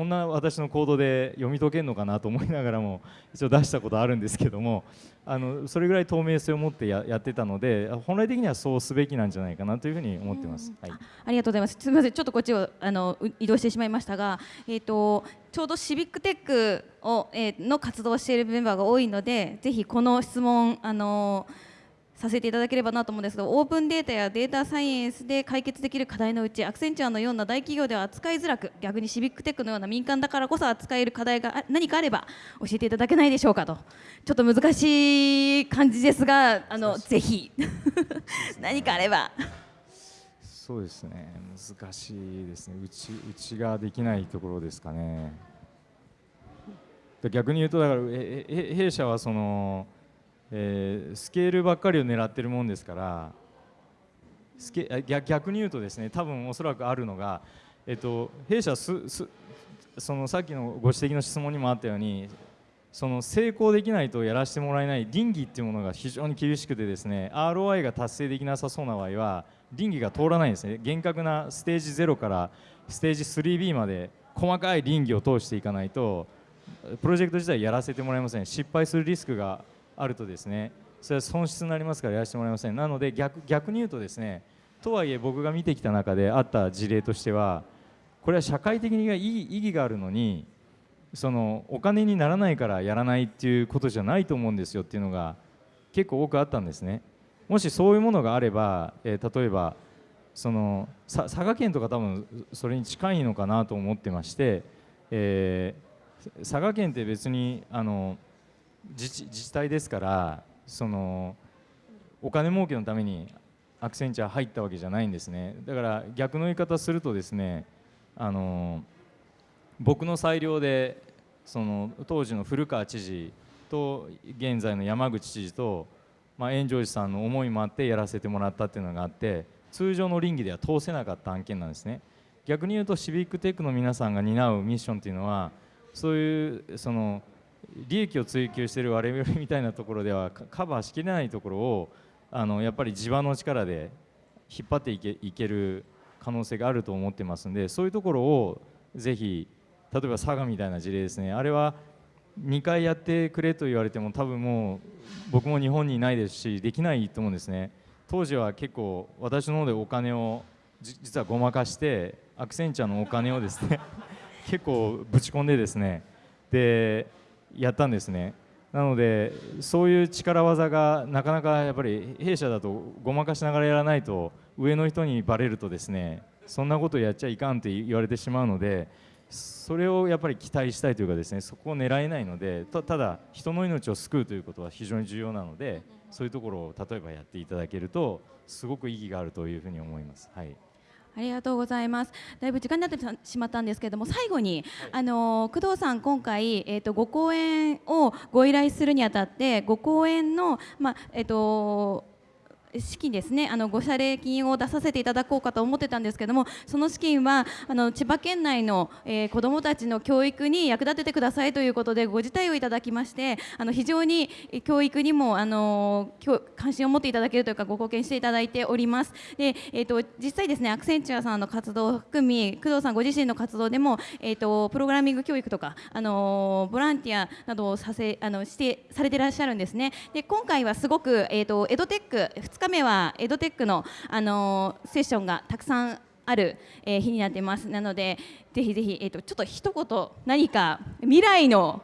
こんな私のコードで読み解けるのかなと思いながらも一応出したことあるんですけどもあのそれぐらい透明性を持ってややってたので本来的にはそうすべきなんじゃないかなというふうに思ってます。はい
ありがとうございます。すみません、ちょっとこっちをあのう移動してしまいましたが、えっ、とちょうどシビックテックを、えーの活動をしているメンバーが多いので、ぜひこの質問あのさせていただければなと思うんですけど、オープンデータやデータサイエンスで解決できる課題のうち、アクセンチュアのような大企業では扱いづらく、逆にシビックテックのような民間だからこそ扱える課題があ何かあれば教えていただけないでしょうかと。ちょっと難しい感じですが、あのぜひ。何かあれば。
そうですね。難しいですね。うちうちができないところですかね。逆に言うとだからええ弊社はその、えースケールばっかりを狙ってるもんですからスケ逆逆に言うとですね多分おそらくあるのが、えっと、弊社すすそのさっきのご指摘の質問にもあったようにその成功できないとやらせてもらえない倫理っていうものが非常に厳しくてですね ROI が達成できなさそうな場合は倫理が通らないんですね。厳格なステージ0からステージ 3B まで細かい倫理を通していかないとプロジェクト自体やらせてもらえません。失敗するリスクがあるとですねそれは損失になりますからやらせてもらえません。なので逆逆に言うとですねとはいえ僕が見てきた中であった事例としてはこれは社会的にいい意義があるのにそのお金にならないからやらないっていうことじゃないと思うんですよっていうのが結構多くあったんですね。もしそういうものがあれば、えー例えばその佐賀県とか多分それに近いのかなと思ってまして、えー佐賀県って別にあの自治自治体ですからそのお金儲けのためにアクセンチャー入ったわけじゃないんですね。だから逆の言い方するとですねあの僕の裁量でその当時の古川知事と現在の山口知事と、まあ、炎上寺さんの思いもあってやらせてもらったっていうのがあって通常の倫理では通せなかった案件なんですね。逆に言うとシビックテックの皆さんが担うミッションっていうのはそういうその利益を追求している我々みたいなところではカバーしきれないところをあのやっぱり地場の力で引っ張っていけいける可能性があると思ってますんでそういうところをぜひ例えば佐賀みたいな事例ですね。あれは2回やってくれと言われても多分もう僕も日本にいないですしできないと思うんですね。当時は結構私の方でお金を実はごまかしてアクセンチャーのお金をですね 結構ぶち込んでですね。でやったんですねなのでそういう力技がなかなかやっぱり弊社だとごまかしながらやらないと上の人にバレるとですねそんなことやっちゃいかんって言われてしまうのでそれをやっぱり期待したいというかですねそこを狙えないのでたただ人の命を救うということは非常に重要なのでそういうところを例えばやっていただけるとすごく意義があるというふうに思います。はい
ありがとうございます。だいぶ時間になってしまったんですけれども、最後に、あの工藤さん今回えっ、とご講演をご依頼するにあたって、ご講演のまあえっ、と資金ですね。あのご謝礼金を出させていただこうかと思ってたんですけどもその資金はあの千葉県内の、えー子どもたちの教育に役立ててくださいということでご辞退をいただきましてあの非常に教育にもあの関心を持っていただけるというかご貢献していただいております。で、えー、と実際ですねアクセンチュアさんの活動を含み工藤さんご自身の活動でも、えー、とプログラミング教育とかあのボランティアなどをさせあのしてされていらっしゃるんですね。で今回はすごく、えー、とエドテック日目はエドテックの、あのセッションがたくさんある、えー日になっています。なのでぜひぜひ、えー、とちょっと一言何か未来の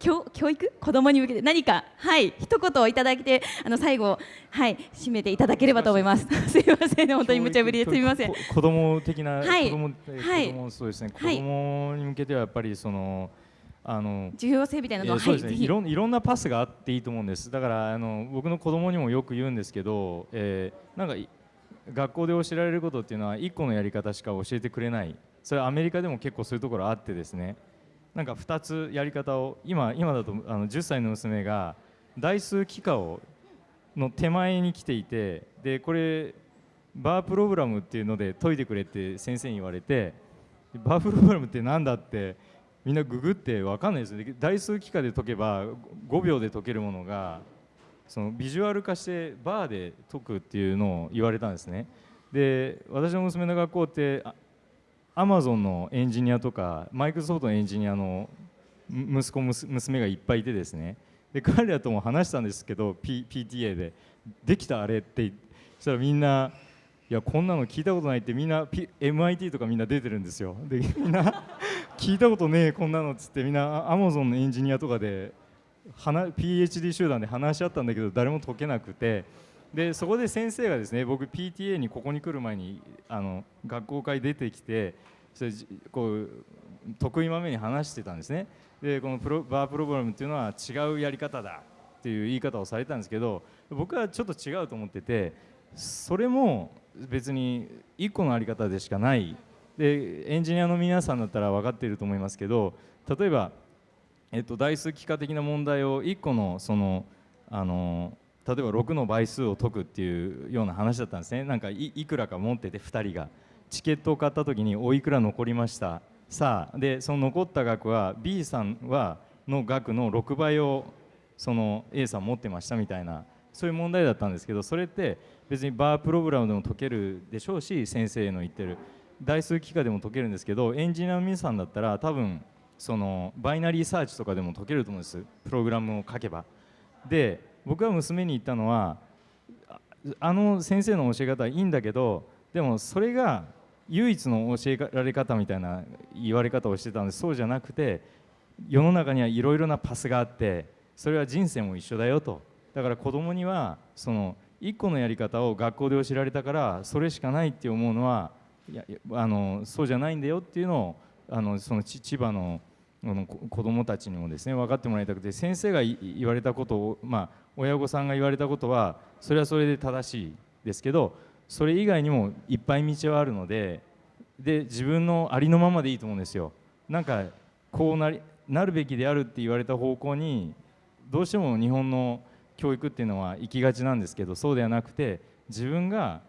教教育？子供に向けて何かはい一言いただいてあの最後はい締めていただければと思います。すいませんね本当に無茶ぶりですみません。
こ子供的な、
はい
子供え
はい。
そうですね、
はい。
子供に向けてはやっぱりそのあの
重要性みたいなのは
えーそうですね、
はい
ろんいろんなパスがあっていいと思うんです。だからあの僕の子供にもよく言うんですけど、えーなんかい学校で教えられることっていうのは1個のやり方しか教えてくれない。それはアメリカでも結構そういうところあってですね。なんか2つやり方を今今だとあの10歳の娘が代数幾何をの手前に来ていてでこれバープログラムっていうので解いてくれって先生に言われてバープログラムってなんだってみんなググって分かんないですよで代数幾何で解けば5秒で解けるものがそのビジュアル化してバーで解くっていうのを言われたんですね。で私の娘の学校ってアマゾンのエンジニアとかマイクロソフトのエンジニアの息子娘がいっぱいいてですね。で彼らとも話したんですけど、P、PTA で。できたあれってそしたらみんないやこんなの聞いたことないってみんな、P、MIT とかみんな出てるんですよ。でみんな 聞いたことねえこんなのっつってみんなアマゾンのエンジニアとかで話 PhD 集団で話し合ったんだけど誰も解けなくて。でそこで先生がですね僕 PTA にここに来る前にあの学校会出てきてそれこう得意まめに話してたんですね。でこのプロバープログラムっていうのは違うやり方だっていう言い方をされたんですけど僕はちょっと違うと思っててそれも別に1個のあり方でしかない。でエンジニアの皆さんだったら分かっていると思いますけど例えばえっと、代数幾何的な問題を1個のそのあの例えば6の倍数を解くっていうような話だったんですね。なんかいくらか持ってて2人が。チケットを買った時においくら残りました。さあでその残った額は B さんはの額の6倍をその A さん持ってましたみたいなそういう問題だったんですけどそれって別にバープログラムでも解けるでしょうし先生の言ってる台数幾何でも解けるんですけどエンジニアの皆さんだったら多分そのバイナリーサーチとかでも解けると思うんです。プログラムを書けば。で僕が娘に言ったのはあの先生の教え方はいいんだけどでもそれが唯一の教えられ方みたいな言われ方をしてたんでそうじゃなくて世の中にはいろいろなパスがあってそれは人生も一緒だよと。だから子供にはその一個のやり方を学校で教えられたからそれしかないって思うのはいやあのそうじゃないんだよっていうのをあのその千葉のあの子供たちにもですね分かってもらいたくて先生が言われたことを、まあ、親御さんが言われたことはそれはそれで正しいですけどそれ以外にもいっぱい道はあるのでで自分のありのままでいいと思うんですよ。なんかこうなりなるべきであるって言われた方向にどうしても日本の教育っていうのは行きがちなんですけどそうではなくて自分が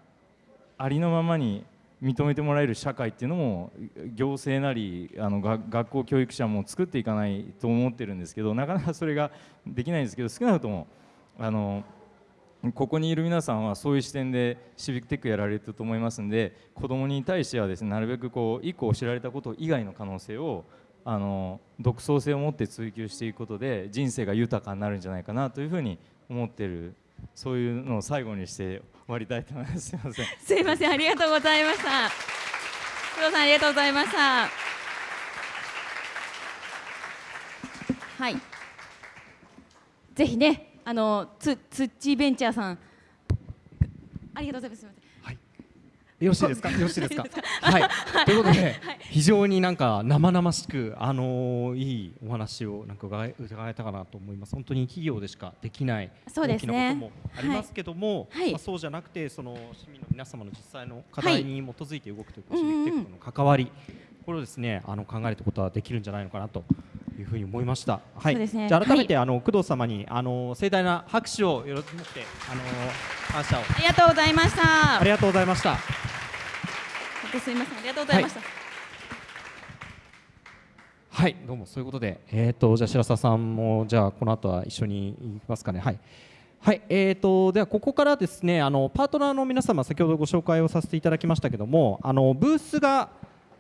ありのままに認めてもらえる社会っていうのも行政なりあの学校教育者も作っていかないと思ってるんですけどなかなかそれができないんですけど少なくともあのここにいる皆さんはそういう視点でシビックテックやられてると思いますんで子どもに対してはですねなるべくこう1個教えられたこと以外の可能性をあの独創性を持って追求していくことで人生が豊かになるんじゃないかなというふうに思ってる。そういうのを最後にして終わりたいと思います。すいません。
すいません。ありがとうございました。工藤さんありがとうございました。はい。ぜひねあのつツッチーベンチャーさんありがとうございます。
よろしいですか？よろしいですか？はい。ということで、
はい
非常になんか生々しくあのーいいお話をなんか伺えたかなと思います。本当に企業でしかできない大きなこともありますけども、
はい
まあそうじゃなくてその市民の皆様の実際の課題に基づいて動くという、シビックテの関わり、これをですねあの考えることはできるんじゃないのかなと。いうふうに思いました。はい。
ね
じゃあ改めて、あの工藤様にあの盛大な拍手をよろしくてあの感謝を
ありがとうございました
ありがとうございました。
本当すみませんありがとうございました、
はい、どうもそういうことで、えっ、とじゃあ白澤さんもじゃあこの後は一緒に行きますかね。はい。はい、えー、とではここからですねあのパートナーの皆様先ほどご紹介をさせていただきましたけどもあのブースが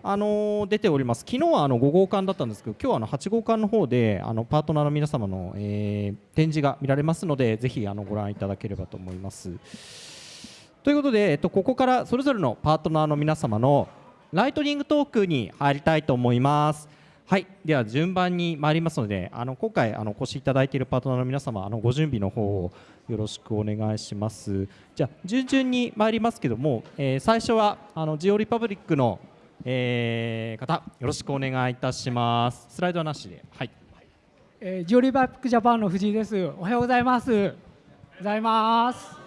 あの出ております昨日はあの5号館だったんですけど今日はあの8号館の方であのパートナーの皆様の、えー展示が見られますのでぜひあのご覧いただければと思います。ということで、えっと、ここからそれぞれのパートナーの皆様のライトニングトークに入りたいと思います。はい、では順番に参りますので、あの今回あのお越しいただいているパートナーの皆様、あのご準備の方をよろしくお願いします。じゃあ順々に参りますけども、えー最初はあのジオリパブリックの、えー方よろしくお願いいたします。スライドはなしで、はい。
えージオリバックジャパンの藤井です。おはようございます。おはようございます。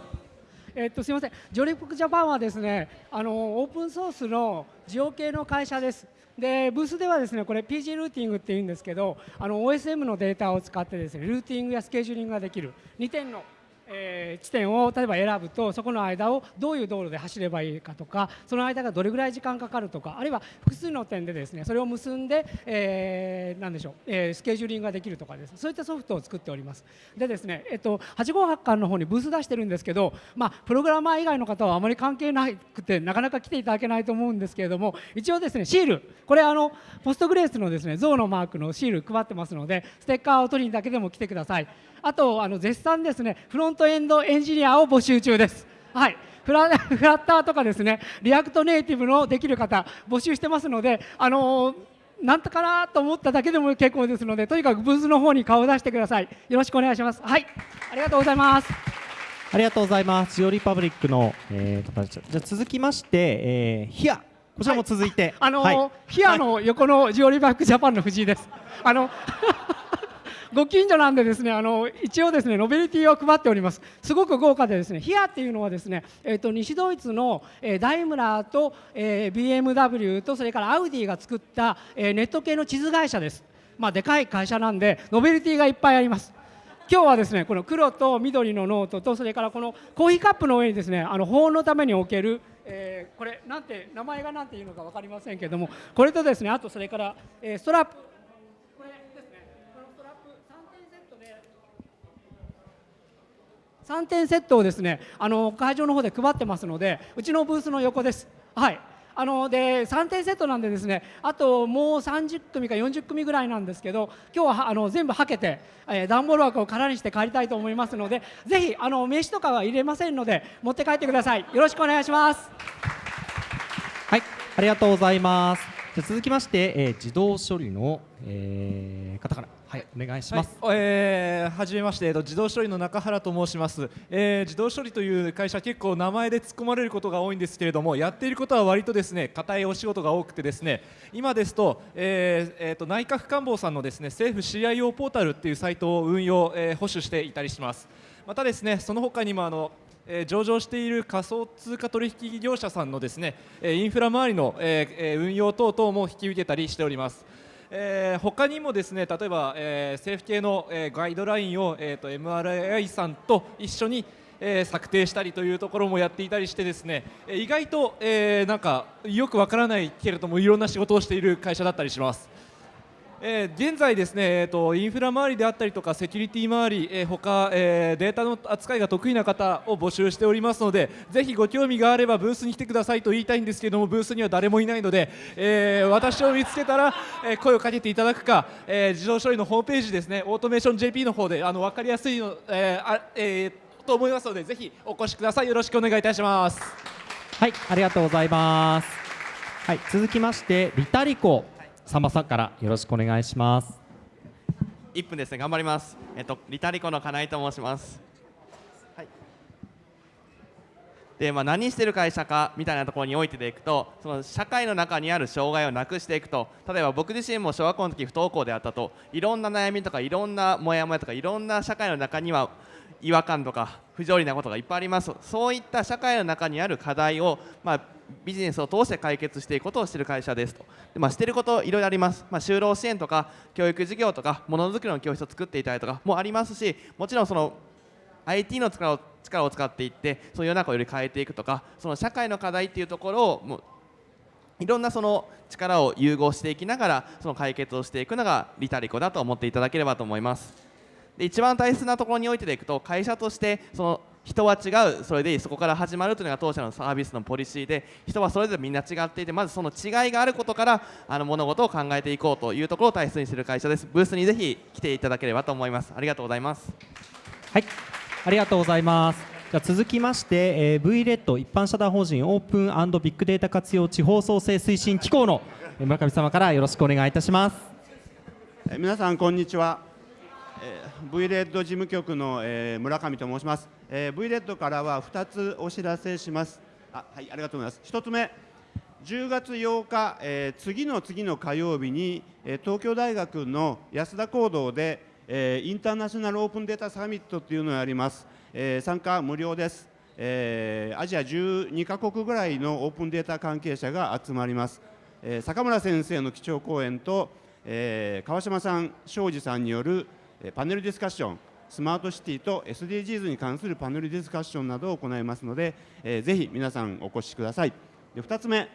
えっとすみません。ジョリックジャパンはですね、あのオープンソースの需要系の会社です。でブースではですねこれ PG ルーティングって言うんですけどあの OSM のデータを使ってですねルーティングやスケジューリングができる2点のえー地点を例えば選ぶとそこの間をどういう道路で走ればいいかとかその間がどれぐらい時間かかるとかあるいは複数の点でですねそれを結んで、えーなんでしょう、えースケジューリングができるとかです。そういったソフトを作っております。でですね、えっと、8号発館の方にブース出してるんですけど、まあ、プログラマー以外の方はあまり関係なくてなかなか来ていただけないと思うんですけれども一応ですねシール。これあの Postgres のですね象のマークのシール配ってますのでステッカーを取りにだけでも来てください。あとあの絶賛ですねフロントエンドエンジニアを募集中です。はい。フラ フラッターとかですね React Native のできる方募集してますのであのーなんとかなと思っただけでも結構ですのでとにかくブースの方に顔を出してください。よろしくお願いします。はい。ありがとうございます。
ありがとうございます。ジオリパブリックの、えー。じゃあ続きまして、えー、ヒア。こちらも続いて、
あのー
はい。
ヒアの横のジオリバックジャパンの藤井です。あのご近所なんでですね、あの一応ですねノベルティを配っております。すごく豪華でですね、ヒアっていうのはですね、えっ、と西ドイツの、えーダイムラーと、えー BMW とそれからアウディが作った、えーネット系の地図会社です。まあでかい会社なんでノベルティがいっぱいあります。今日はですねこの黒と緑のノートとそれからこのコーヒーカップの上にですねあの保温のために置ける、えーこれなんて名前がなんていうのか分かりませんけれどもこれとですねあとそれから、えーストラップこれですねこのストラップ3点セットで3点セットをですねあの会場の方で配ってますのでうちのブースの横です。はい。あので3点セットなんでですねあともう30組か40組ぐらいなんですけど今日はあの全部はけて、えー、段ボール枠を空にして帰りたいと思いますのでぜひあの名刺とかは入れませんので持って帰ってください。よろしくお願いします。
はい。ありがとうございます。じゃ続きまして、えー、自動処理の、えー、方から。はい、お願いします。
はい、えー、はじめまして、えっと、自動処理の中原と申します、えー。自動処理という会社、結構名前で突っ込まれることが多いんですけれども、やっていることは割とですね、硬いお仕事が多くてですね。今ですと、えー、えー、と、内閣官房さんのですね、政府 CIO ポータルっていうサイトを運用、えー、保守していたりします。またですね、その他にも、あの。えー、上場している仮想通貨取引業者さんのですね、えインフラ周りの、えー、運用等々も引き受けたりしております。えー、他にもですね例えば、えー、政府系の、えー、ガイドラインを、えーと、MRI さんと一緒に、えー、策定したりというところもやっていたりしてですね意外と、えー、なんかよくわからないけれどもいろんな仕事をしている会社だったりします。えー、現在ですね、えーと、インフラ周りであったりとかセキュリティ周り、えー、他、えー、データの扱いが得意な方を募集しておりますのでぜひご興味があればブースに来てくださいと言いたいんですけどもブースには誰もいないので、えー、私を見つけたら、え声をかけていただくか、え自動処理のホームページですねオートメーション JP の方であの分かりやすいの、えあえ、と思いますのでぜひお越しください。よろしくお願いいたします。
はいありがとうございます。はい続きましてリタリコ。さんまさんからよろしくお願いします。
1分ですね頑張ります。えっとリタリコの金井と申します。はい。でまあ何してる会社かみたいなところにおいてでいくとその社会の中にある障害をなくしていくと。例えば僕自身も小学校の時不登校であったと。いろんな悩みとかいろんなモヤモヤとかいろんな社会の中には違和感とか不条理なことがいっぱいあります。そういった社会の中にある課題を、まあ、ビジネスを通して解決していくことをしている会社ですと。で、まあ、していることいろいろあります、まあ、就労支援とか教育事業とかものづくりの教室を作っていたりとかもありますしもちろんその IT の力を力を使っていってその世の中をより変えていくとかその社会の課題っていうところをもういろんなその力を融合していきながらその解決をしていくのがリタリコだと思っていただければと思います。で一番大切なところにおいてでいくと会社としてその人は違うそれでいいそこから始まるというのが当社のサービスのポリシーで人はそれぞれみんな違っていてまずその違いがあることからあの物事を考えていこうというところを大切にする会社です。ブースにぜひ来ていただければと思います。ありがとうございます。
はい。ありがとうございます。じゃ続きまして、えー、V レッド一般社団法人オープンビッグデータ活用地方創生推進機構の村上様からよろしくお願いいたします。
皆さんこんにちは V レッド事務局の、えー、村上と申します、えー、V レッドからは2つお知らせします。あはいありがとうございます。1つ目10月8日、えー、次の次の火曜日に、えー、東京大学の安田講堂で、えー、インターナショナルオープンデータサミットというのをやります、えー、参加無料です、えー、アジア12カ国ぐらいのオープンデータ関係者が集まります、えー、坂村先生の基調講演と、えー、川島さん庄司さんによるパネルディスカッションスマートシティと SDGs に関するパネルディスカッションなどを行いますので、え、ぜひ皆さんお越しください。で2つ目。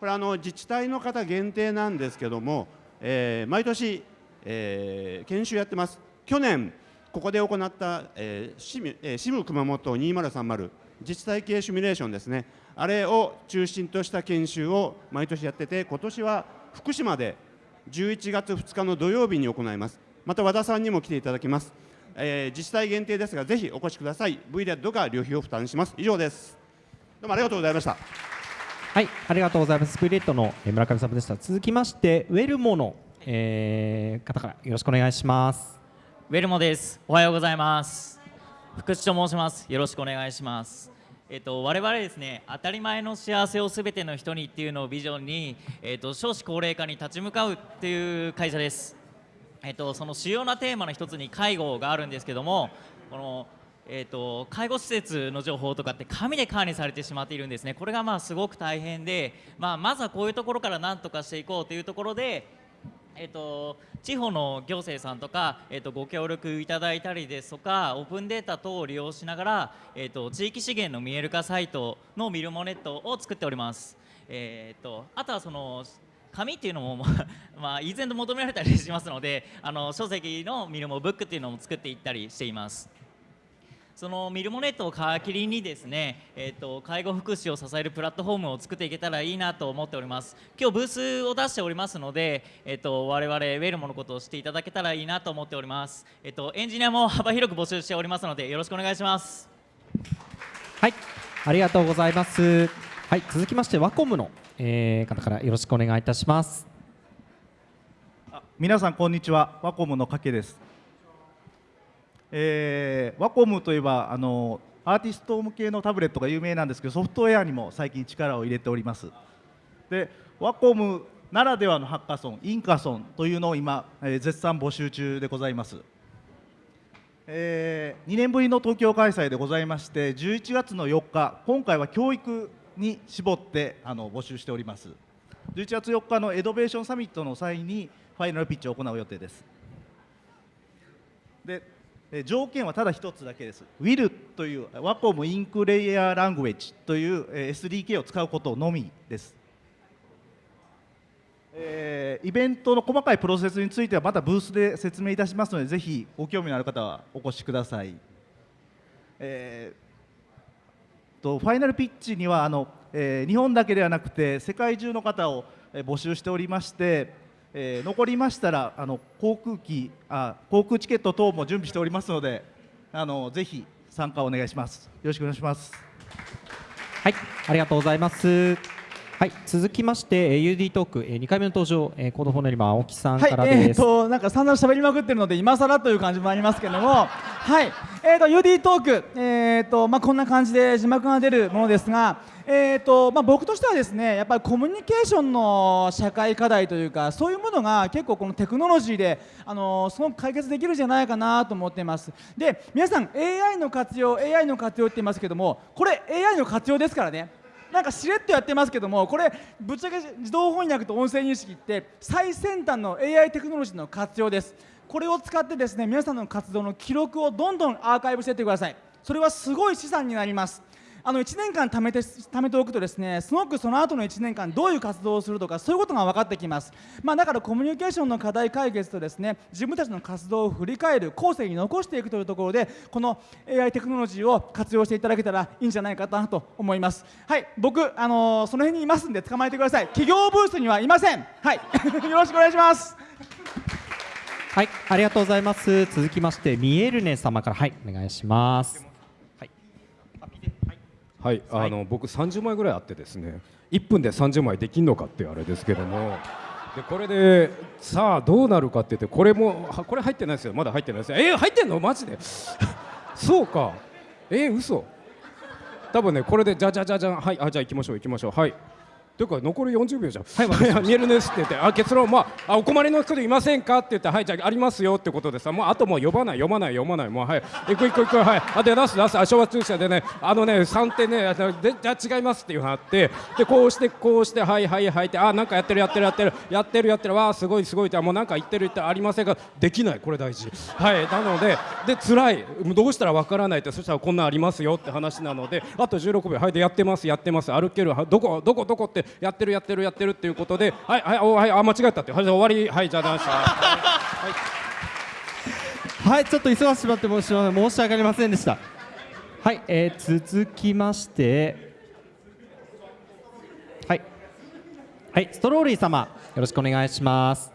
これあの自治体の方限定なんですけども、えー、毎年、えー、研修やってます。去年ここで行った、えー、シム、えー、シム熊本2030自治体系シミュレーションですね。あれを中心とした研修を毎年やってて今年は福島で11月2日の土曜日に行います。また和田さんにも来ていただきます、えー、自治体限定ですがぜひお越しください。V レッドが旅費を負担します。以上です。どうもありがとうございました。
はいありがとうございます。スピリットの村上さんでした。続きましてウェルモの、えー、方からよろしくお願いします。
ウェルモです。おはようございます。福地と申します。よろしくお願いします。えっと、我々ですね当たり前の幸せをすべての人にっていうのをビジョンに、えっと、少子高齢化に立ち向かうっていう会社ですえっと、その主要なテーマの一つに介護があるんですけどもこの、えっと、介護施設の情報とかって紙で管理されてしまっているんですねこれがまあすごく大変で、まあ、まずはこういうところから何とかしていこうというところでえっと、地方の行政さんとか、えっと、ご協力いただいたりですとかオープンデータ等を利用しながら、えっと、地域資源の見える化サイトのミルモネットを作っております。えっと、あとはその紙っていうのも、まあ、まあ以前と求められたりしますのであの書籍のミルモブックっていうのも作っていったりしています。そのミルモネットを皮切りにですね、えー、と介護福祉を支えるプラットフォームを作っていけたらいいなと思っております。今日ブースを出しておりますので、えー、と我々ウェルモのことを知っていただけたらいいなと思っております、えー、とエンジニアも幅広く募集しておりますのでよろしくお願いします。
はいありがとうございます。はい続きましてワコムの、えー方からよろしくお願いいたします。
皆さんこんにちは。ワコムのかけです、えーワコムといえばあのアーティスト向けのタブレットが有名なんですけどソフトウェアにも最近力を入れております。でワコムならではのハッカソンインカソンというのを今、えー絶賛募集中でございます。え2年ぶりの東京開催でございまして11月の4日今回は教育に絞ってあの募集しております。11月4日のエドベーションサミットの際にファイナルピッチを行う予定です。で条件はただ一つだけです。WIL というワコムインクレイヤーラングエッジという SDK を使うことのみです。えーイベントの細かいプロセスについてはまたブースで説明いたしますのでぜひご興味のある方はお越しください、えーとファイナルピッチにはあの、えー日本だけではなくて世界中の方をえー募集しておりまして、えー残りましたらあの航空機あ航空チケット等も準備しておりますのであのぜひ参加をお願いします。よろしくお願いします。
はいありがとうございます。はい続きまして、えー UD トーク、え2回目の登場、えー、コードフォーネリマ青木さんから
はい、え
です、
ー、となんか散々喋りまくってるので今更という感じもありますけども、はい、えー、と UD トーク、えーとまあ、こんな感じで字幕が出るものですが、えーとまあ、僕としてはですねやっぱりコミュニケーションの社会課題というかそういうものが結構このテクノロジーで、あのーすごく解決できるんじゃないかなと思っています。で皆さん AI の活用 AI の活用って言いますけどもこれ AI の活用ですからねなんかしれっとやってますけどもこれぶっちゃけ自動翻訳と音声認識って最先端の AI テクノロジーの活用です。これを使ってですね皆さんの活動の記録をどんどんアーカイブしていってください。それはすごい資産になります。あの1年間貯めて貯めておくとですねすごくその後の1年間どういう活動をするとかそういうことが分かってきます、まあ、だからコミュニケーションの課題解決とですね自分たちの活動を振り返る後世に残していくというところでこの AI テクノロジーを活用していただけたらいいんじゃないかなと思います。はい僕、あのーその辺にいますんで捕まえてください。企業ブースにはいません。はい。よろしくお願いします。
はい、ありがとうございます。続きまして、ミエルネ様から、はい、お願いします。
はい、あの僕30枚ぐらいあってですね1分で30枚できんのかっていうあれですけども。でこれでさあどうなるかって言ってこれもはこれ入ってないですよ。まだ入ってないですよ。えー入ってんの？マジで？そうか。えー、嘘。多分ねこれでじゃじゃじゃじゃん。はいあじゃあ行きましょう行きましょう。はいというか残り40秒じゃん。はい 見えるねすって言ってあ結論まああお困りの人いませんか？って言ってはいじゃあありますよってことでさもうあともう呼ばない読まない読まない。もうはい。行く行く行くはい。あで出す出すあ昭和通社でねあのね3点ねじゃあ違いますっていうのがあってでこうしてこうしてはいはいはいってあなんかやってるやってるやってる。やってるやってる。わあすごいすごいってあもうなんか言ってる言ってるありませんができないこれ大事。はい。なのでで辛い。どうしたらわからないってそしたらこんなんありますよって話なのであと16秒。はい。でやってますやってます。歩ける。はどこどこどこってやってるやってるやってるっていうことではいはいおはいあ間違えたってはいじゃ終わりはいじゃあダンス
はい、ちょっと忙しくなって申し訳申し訳ありませんでした。はい、えー、続きまして、はい、はい、ストローリー様、よろしくお願いします。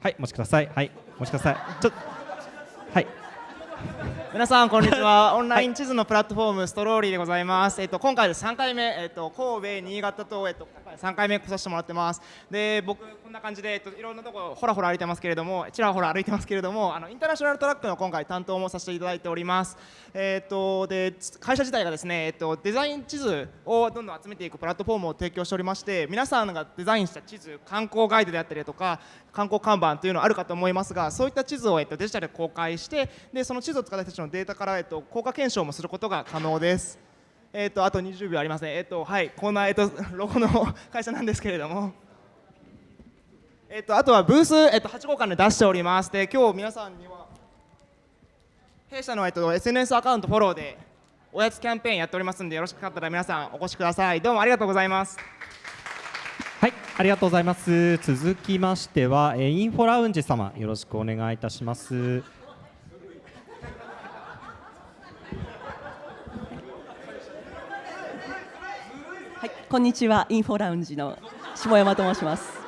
はい、お待ちください。はい、お待ちください。ちょっはい。
皆さんこんにちは。オンライン地図のプラットフォームストローリーでございます。えっと今回で3回目えっと神戸新潟とえっと3回目来させてもらってます。で僕こんな感じでえっといろんなところほらほら歩いてますけれども、ちらほら歩いてますけれども、あのインターナショナルトラックの今回担当もさせていただいております。えっとで会社自体がですねえっとデザイン地図をどんどん集めていくプラットフォームを提供しておりまして、皆さんがデザインした地図、観光ガイドであったりとか観光看板というのあるかと思いますが、そういった地図をえっとデジタルで公開して、でその地図を使った人たちのデータからえっと効果検証もすることが可能です。えっとあと20秒ありません。えっとはいこんなえっと ロゴの会社なんですけれども。えっとあとはブースえっと8号館で出しております。で今日皆さんには弊社のえっと SNS アカウントフォローでおやつキャンペーンやっておりますんでよろしかったら皆さんお越しください。どうもありがとうございます。
はい、ありがとうございます。続きましては、えーインフォラウンジ様、よろしくお願いいたします。
こんにちは。インフォラウンジの下山と申します。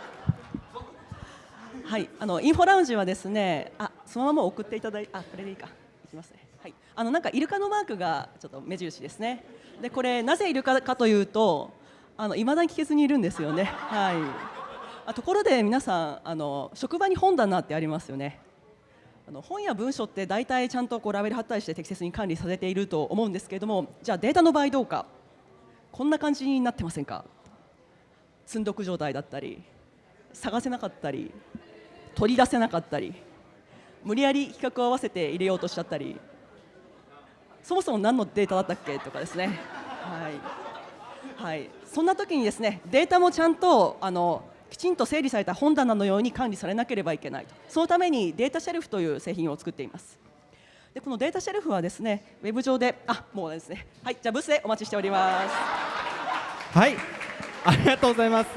はい、あのインフォラウンジはですね、あ、そのまま送っていただいあ、これでいいか。いきますね。はい、あのなんかイルカのマークがちょっと目印ですね。で、これなぜイルカかというと、あの未だに聞けずにいるんですよね。はい。あところで皆さんあの職場に本棚ってありますよね。あの本や文書って大体ちゃんとこうラベル貼ったりして適切に管理されていると思うんですけれども、じゃあデータの場合どうか。こんな感じになってませんか？積んどく状態だったり探せなかったり取り出せなかったり無理やり比較を合わせて入れようとしちゃったりそもそも何のデータだったっけとかですね。はい、はい、そんな時にですねデータもちゃんとあのきちんと整理された本棚のように管理されなければいけないと。そのためにデータシェルフという製品を作っています。でこのデータシェルフはですねウェブ上であもうですね。はいじゃあブースでお待ちしております。
はい、ありがとうございます。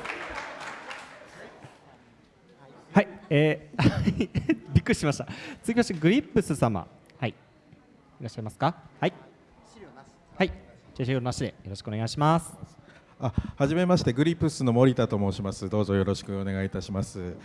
はい、えー、びっくりしました。続きましてグリップス様、はい、いらっしゃいますか？はい。はい、じゃあ資料なしでよろしくお願いします。
あ、はじめましてグリップスの森田と申します。どうぞよろしくお願いいたします。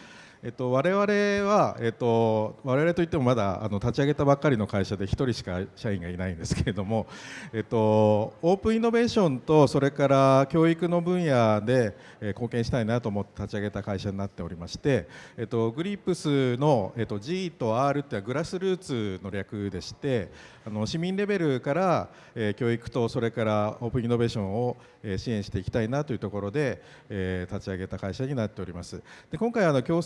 えっと我々はえっと我々といってもまだあの立ち上げたばっかりの会社で一人しか社員がいないんですけれども、えっとオープンイノベーションとそれから教育の分野で、え貢献したいなと思って立ち上げた会社になっておりまして、えっとグリップスのえっと G と R ってはグラスルーツの略でして、あの市民レベルから、え教育とそれからオープンイノベーションを、え支援していきたいなというところで、え立ち上げた会社になっております。で今回あの協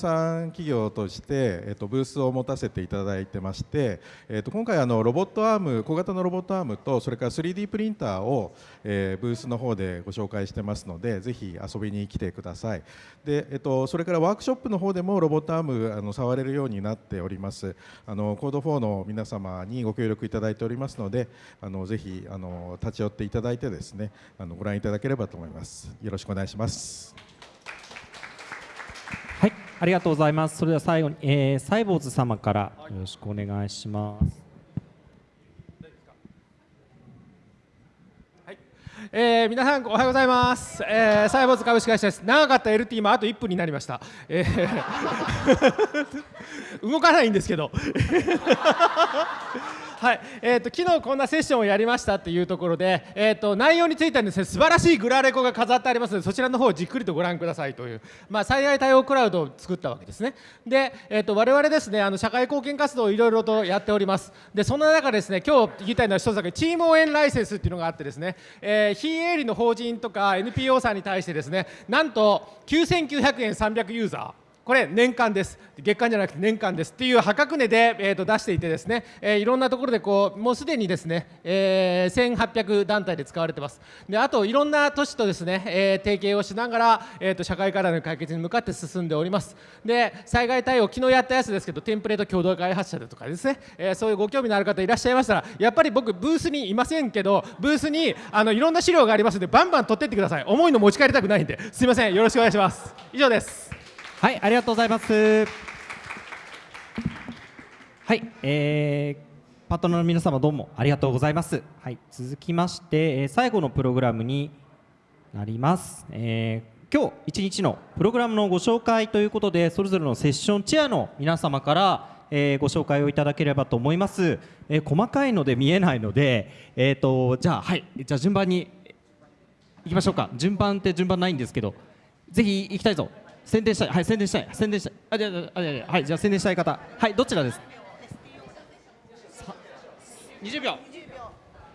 企業として、えっとブースを持たせていただいてまして、えっと今回あのロボットアーム小型のロボットアームとそれから 3D プリンターを、えーブースの方でご紹介してますのでぜひ遊びに来てください。でえっとそれからワークショップの方でもロボットアームあの触れるようになっております。あのコード4の皆様にご協力いただいておりますので、あのぜひあの立ち寄っていただいてですね、あのご覧いただければと思います。よろしくお願いします。
はい、ありがとうございます。それでは最後に、えー、サイボーズ様からよろしくお願いします。
えー、皆さんおはようございます、えー、サイボーズ株式会社です。長かった LT もあと1分になりました、えー 動かないんですけどはい。えー、と昨日こんなセッションをやりましたっていうところで、えー、と内容についてはですね素晴らしいグラレコが飾ってありますのでそちらの方をじっくりとご覧くださいという、まあ、災害対応クラウドを作ったわけですね。で、えー、と我々ですねあの社会貢献活動をいろいろとやっております。でその中でですね今日言いたいのは一つだけチーム応援ライセンスっていうのがあってですね、えー、非営利の法人とか NPO さんに対してですねなんと9900円300ユーザー。これ年間です。月間じゃなくて年間ですっていう破格値で、えー、と出していてですね、えーいろんなところでこうもうすでにですね、えー1800団体で使われてます。であといろんな都市とですね、えー提携をしながら、えー、と社会課題の解決に向かって進んでおります。で災害対応昨日やったやつですけどテンプレート共同開発者だとかですね、えーそういうご興味のある方いらっしゃいましたらやっぱり僕ブースにいませんけどブースにあのいろんな資料がありますのでバンバン取ってってください。重いの持ち帰りたくないんで。すいません。よろしくお願いします。以上です。
はい、ありがとうございます。はい、えー、パートナーの皆様どうもありがとうございます。はい、続きまして、えー最後のプログラムになります。えー今日一日のプログラムのご紹介ということで、それぞれのセッションチェアの皆様から、えーご紹介をいただければと思います。えー細かいので見えないので、えーとじゃあはい、じゃあ順番に行きましょうか。順番って順番ないんですけど、ぜひ行きたいぞ。宣伝したい、はい、宣伝したい、宣伝したい。あ、じゃあ、じゃあ、じゃあはい、じゃあ宣伝したい方、はい、どちらです？20秒。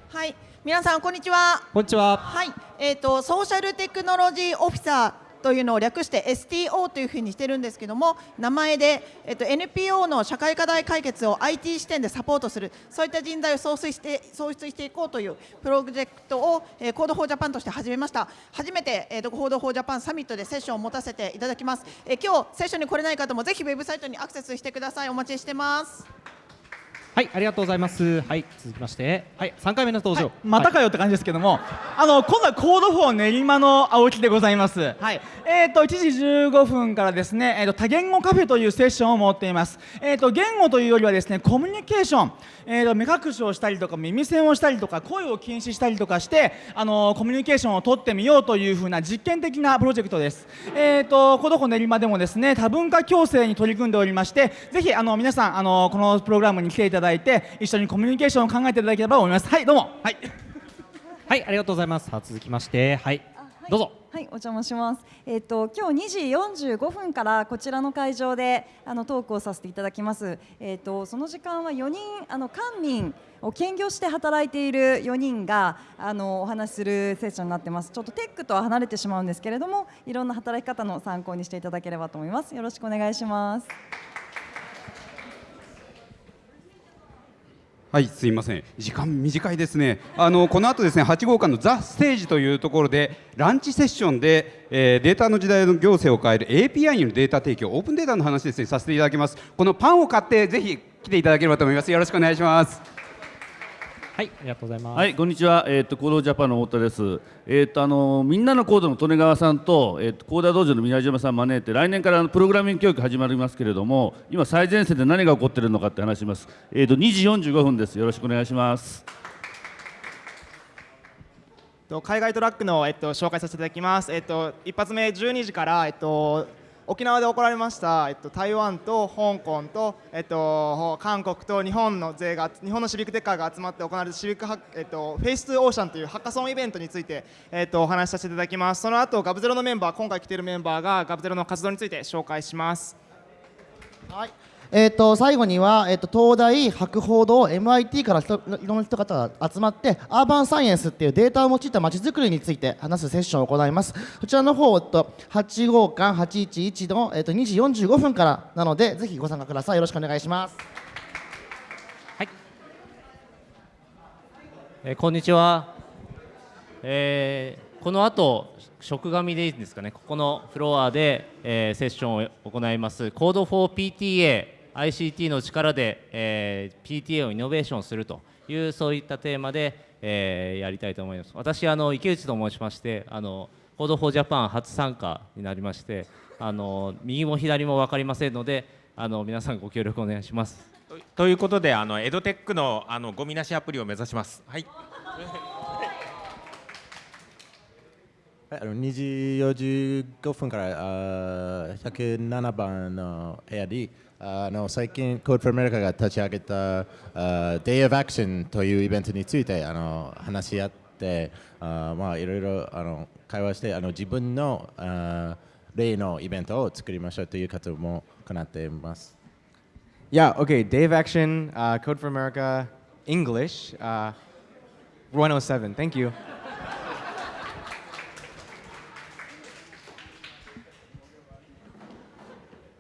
はい、皆さんこんにちは。
こんにちは。
はい、えっ、と Social Technology Officer というのを略して STO というふうにしてるんですけども名前で、えっと NPO の社会課題解決を IT 視点でサポートするそういった人材を創出して創出していこうというプロジェクトを、えー、 Code for Japan として始めました。初めて、えー、と Code for Japan サミットでセッションを持たせていただきます、えー今日セッションに来れない方もぜひウェブサイトにアクセスしてください。お待ちしてます。
はい、ありがとうございます。はい、続きまして、はい、三回目の登場。
またかよって感じですけども、あの今度は Code for 練馬の青木でございます。はい。えっ、と1時15分からですね、えっ、と多言語カフェというセッションを持っています。えっ、と言語というよりはですね、コミュニケーション、えっ、と目隠しをしたりとか耳栓をしたりとか声を禁止したりとかして、あのコミュニケーションを取ってみようというふうな実験的なプロジェクトです。えっ、と Code for 練馬でもですね、多文化共生に取り組んでおりまして、ぜひあの皆さんあのこのプログラムに来ていただいて、一緒にコミュニケーションを考えていただければと思います。はい、どうも。はい。
はい、ありがとうございます。さあ続きまして、はい、どうぞ。
はい、お邪魔します。えっ、と今日2時45分からこちらの会場であのトークをさせていただきます。えっ、とその時間は4人あの官民を兼業して働いている4人があのお話しするセッションになってます。ちょっとテックとは離れてしまうんですけれども、いろんな働き方の参考にしていただければと思います。よろしくお願いします。
はい、すいません。時間短いですね。あのこの後ですね、8号館のザステージというところでランチセッションで、えーデータの時代の行政を変える API によるデータ提供、オープンデータの話ですねさせていただきます。このパンを買ってぜひ来ていただければと思います。よろしくお願いします。
はい、ありがとうございます。
はい、こんにちは。えっ、とコードジャパンの太田です。えっ、とあのみんなのコードの利根川さんとえっ、とコーダー道場の宮島さん招いて来年からあのプログラミング教育始まりますけれども、今最前線で何が起こっているのかって話します。えっ、と2時45分です。よろしくお願いします。
と海外トラックの、えっと、紹介させていただきます、えっと、一発目12時から、えっと、沖縄で行われました、えっと、台湾と香港と、えっと、韓国と日本の税が日本のシビックテッカーが集まって行われるシビックハ、えっと、フェイス2オーシャンというハッカソンイベントについて、えっと、お話しさせていただきます。その後ガブゼロのメンバー今回来ているメンバーがガブゼロの活動について紹介します。
はい。えー、と最後には、えー、と東大、博報堂、MIT から人いろんな人方が集まってアーバンサイエンスっていうデータを用いたまちづくりについて話すセッションを行います。こちらの方、えっと、8号館811の、えー、と2時45分からなのでぜひご参加ください。よろしくお願いします。はい。
えーこんにちは、えーこの後食紙でいいんですかね。ここのフロアで、えーセッションを行います。コード 4PTA ICT の力で、えー PTA をイノベーションするというそういったテーマで、えーやりたいと思います私あの池内と申しましてあのコード4 Japan 初参加になりましてあの右も左も分かりませんのであの皆さんご協力お願いします
ということであのエドテックのあのゴミなしアプリを目指します。はい。
はい、あの2時45分からあー107番の部屋であの最近 Code for America が立ち上げたあ Day of Action というイベントについてあの話し合ってあまあいろいろあの会話してあの自分のあ例のイベントを作りましょうという活動も行っています。
Yeah, okay, Dave Action, uh, Code for America, English, uh, 107. Thank you.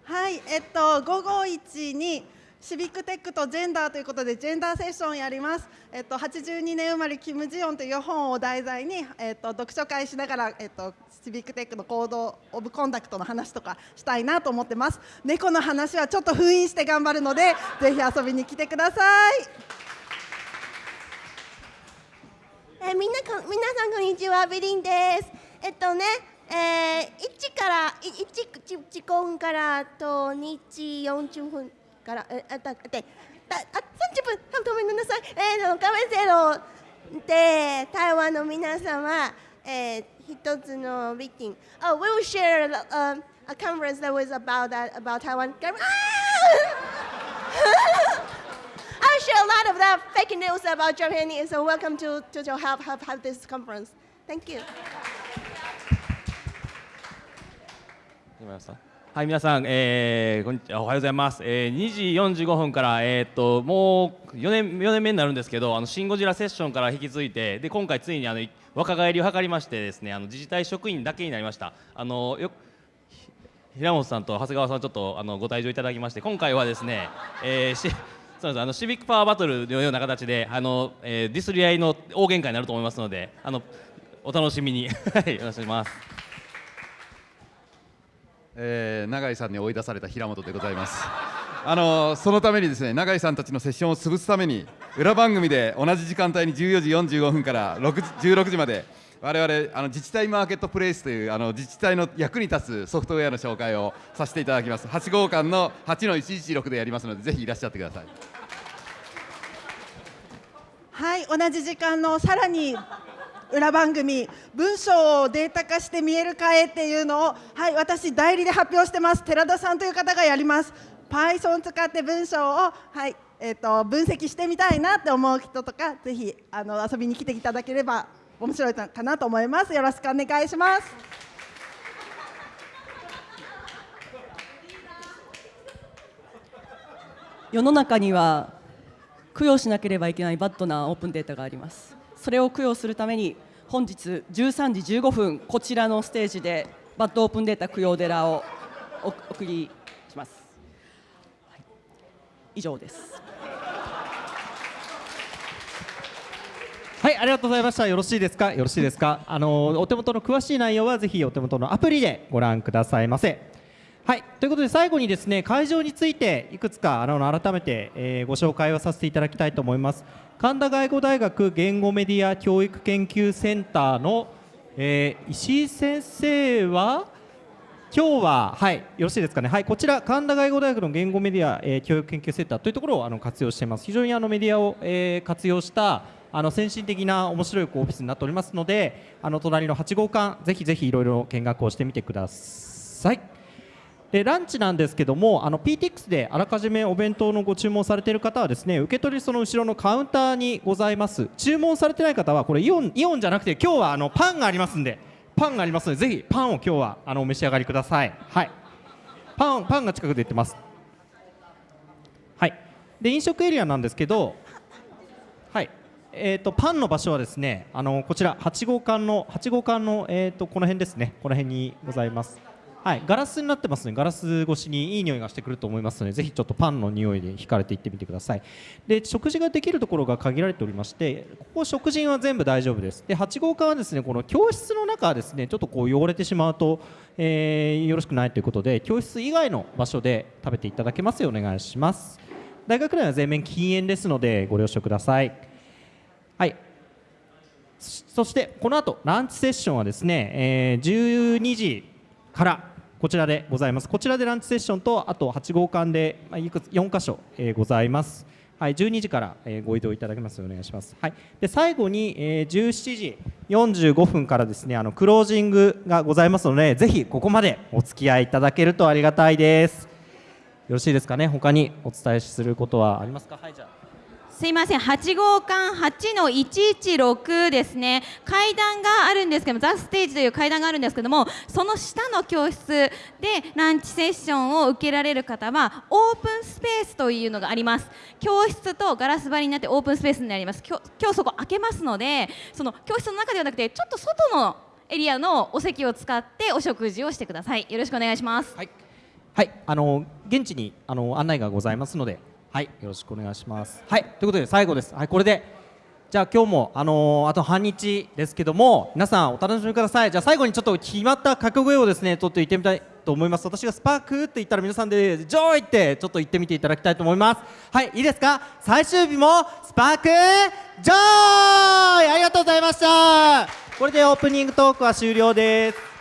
はい、えっと、午後1にシビックテックとジェンダーということでジェンダーセッションをやります。えっと、82年生まれキム・ジヨンという本を題材に、えっと、読書会しながら、えっと、シビックテックの行動オブコンダクトの話とかしたいなと思ってます。猫の話はちょっと封印して頑張るので、ぜひ遊びに来てください。
えみんな皆さんこんにちはベリンです。えっとね、えー、1からい1時分からと2時40分からえあたでたあ30分あごめんなさい。えー、のカメゼロで台湾の皆様えー、一つのミーティング。Oh, we will share um, a conference that was about that about Taiwan. I share a lot of that fake news about Japanese. So welcome to to, to have, have have this conference. Thank you.
はい、皆さん、えー、こんにちはおはようございます。えー、2時45分から、えーっと、もう4年 ,4 年目になるんですけど、あのシン・ゴジラセッションから引き継いで、で今回ついにあの若返りを図りましてですね、あの自治体職員だけになりました。あのよ平本さんと長谷川さんちょっとあのご退場いただきまして、今回はですね、えーしそうですあのシビックパワーバトルのような形であの、えーディスり合いの大喧嘩になると思いますので、あのお楽しみに はいよろしくお願いします。
えー永井さんに追い出された平本でございます。
あのそのためにですね永井さんたちのセッションを潰すために裏番組で同じ時間帯に14時45分から6時16時まで我々あの自治体マーケットプレイスというあの自治体の役に立つソフトウェアの紹介をさせていただきます8号館の8の116でやりますのでぜひいらっしゃってください
はい同じ時間のさらに裏番組文章をデータ化して見える化へっていうのをはい私代理で発表してます。寺田さんという方がやります。Python 使って文章をはいえー、と分析してみたいなって思う人とかぜひあの遊びに来ていただければ面白いかなと思います。よろしくお願いします。
世の中には供養しなければいけないバッドなオープンデータがあります。それを供養するために本日13時15分こちらのステージでバッドオープンデータ供養寺をお送りします、はい、以上です。
はいありがとうございました。よろしいですか？よろしいですか？あのお手元の詳しい内容はぜひお手元のアプリでご覧くださいませ。はいということで最後にですね会場についていくつかあの改めて、えー、ご紹介をさせていただきたいと思います。神田外語大学言語メディア教育研究センターの、えー、石井先生は今日は、はい、よろしいですかね、はい、こちら、神田外語大学の言語メディア、えー、教育研究センターというところをあの活用しています。非常にあのメディアを、えー、活用したあの先進的な面白いオフィスになっておりますので、あの隣の8号館、ぜひぜひいろいろ見学をしてみてください。でランチなんですけどもあの PTX であらかじめお弁当のご注文されている方はですね受け取りその後ろのカウンターにございます。注文されてない方はこれイオンイオンじゃなくて今日はあのパンがありますんでパンがありますのでぜひパンを今日はあのお召し上がりください。はい。パンパンが近くで売ってます。はい。で飲食エリアなんですけどはい。えーと、パンの場所はですねあのこちら8号館の8号館の、えーとこの辺ですね。この辺にございます。はい、ガラスになってますね。ガラス越しにいい匂いがしてくると思いますのでぜひちょっとパンの匂いで惹かれていってみてください。で食事ができるところが限られておりましてここ食事は全部大丈夫です。で8号館はですねこの教室の中はですねちょっとこう汚れてしまうと、えー、よろしくないということで教室以外の場所で食べていただけますようお願いします。大学内は全面禁煙ですのでご了承ください。はい。そしてこの後ランチセッションはですね、えー、12時からこちらでございます。こちらでランチセッションとあと8号館でまあいくつ4箇所、えー、ございます。はい、12時から、えー、ご移動いただけますお願いします。はい、で最後に、えー、17時45分からですねあのクロージングがございますのでぜひここまでお付き合いいただけるとありがたいです。よろしいですかね？他にお伝えすることはありますか？はいじゃあ。
すいません。8号館8の116ですね。階段があるんですけどもザ・ステージという階段があるんですけどもその下の教室でランチセッションを受けられる方はオープンスペースというのがあります。教室とガラス張りになってオープンスペースになります。今日そこ開けますのでその教室の中ではなくてちょっと外のエリアのお席を使ってお食事をしてください。よろしくお願いします。
はい、はい、あの現地にあの案内がございますのではい。よろしくお願いします。はい。ということで最後です。はいこれで。じゃあ今日もあのー、あと半日ですけども皆さんお楽しみください。じゃあ最後にちょっと決まった掛け声をですねちょっと言ってみたいと思います。私がスパークって言ったら皆さんで Joy ってちょっと言ってみていただきたいと思います。はいいいですか？最終日もスパークジョイ！ありがとうございました。これでオープニングトークは終了です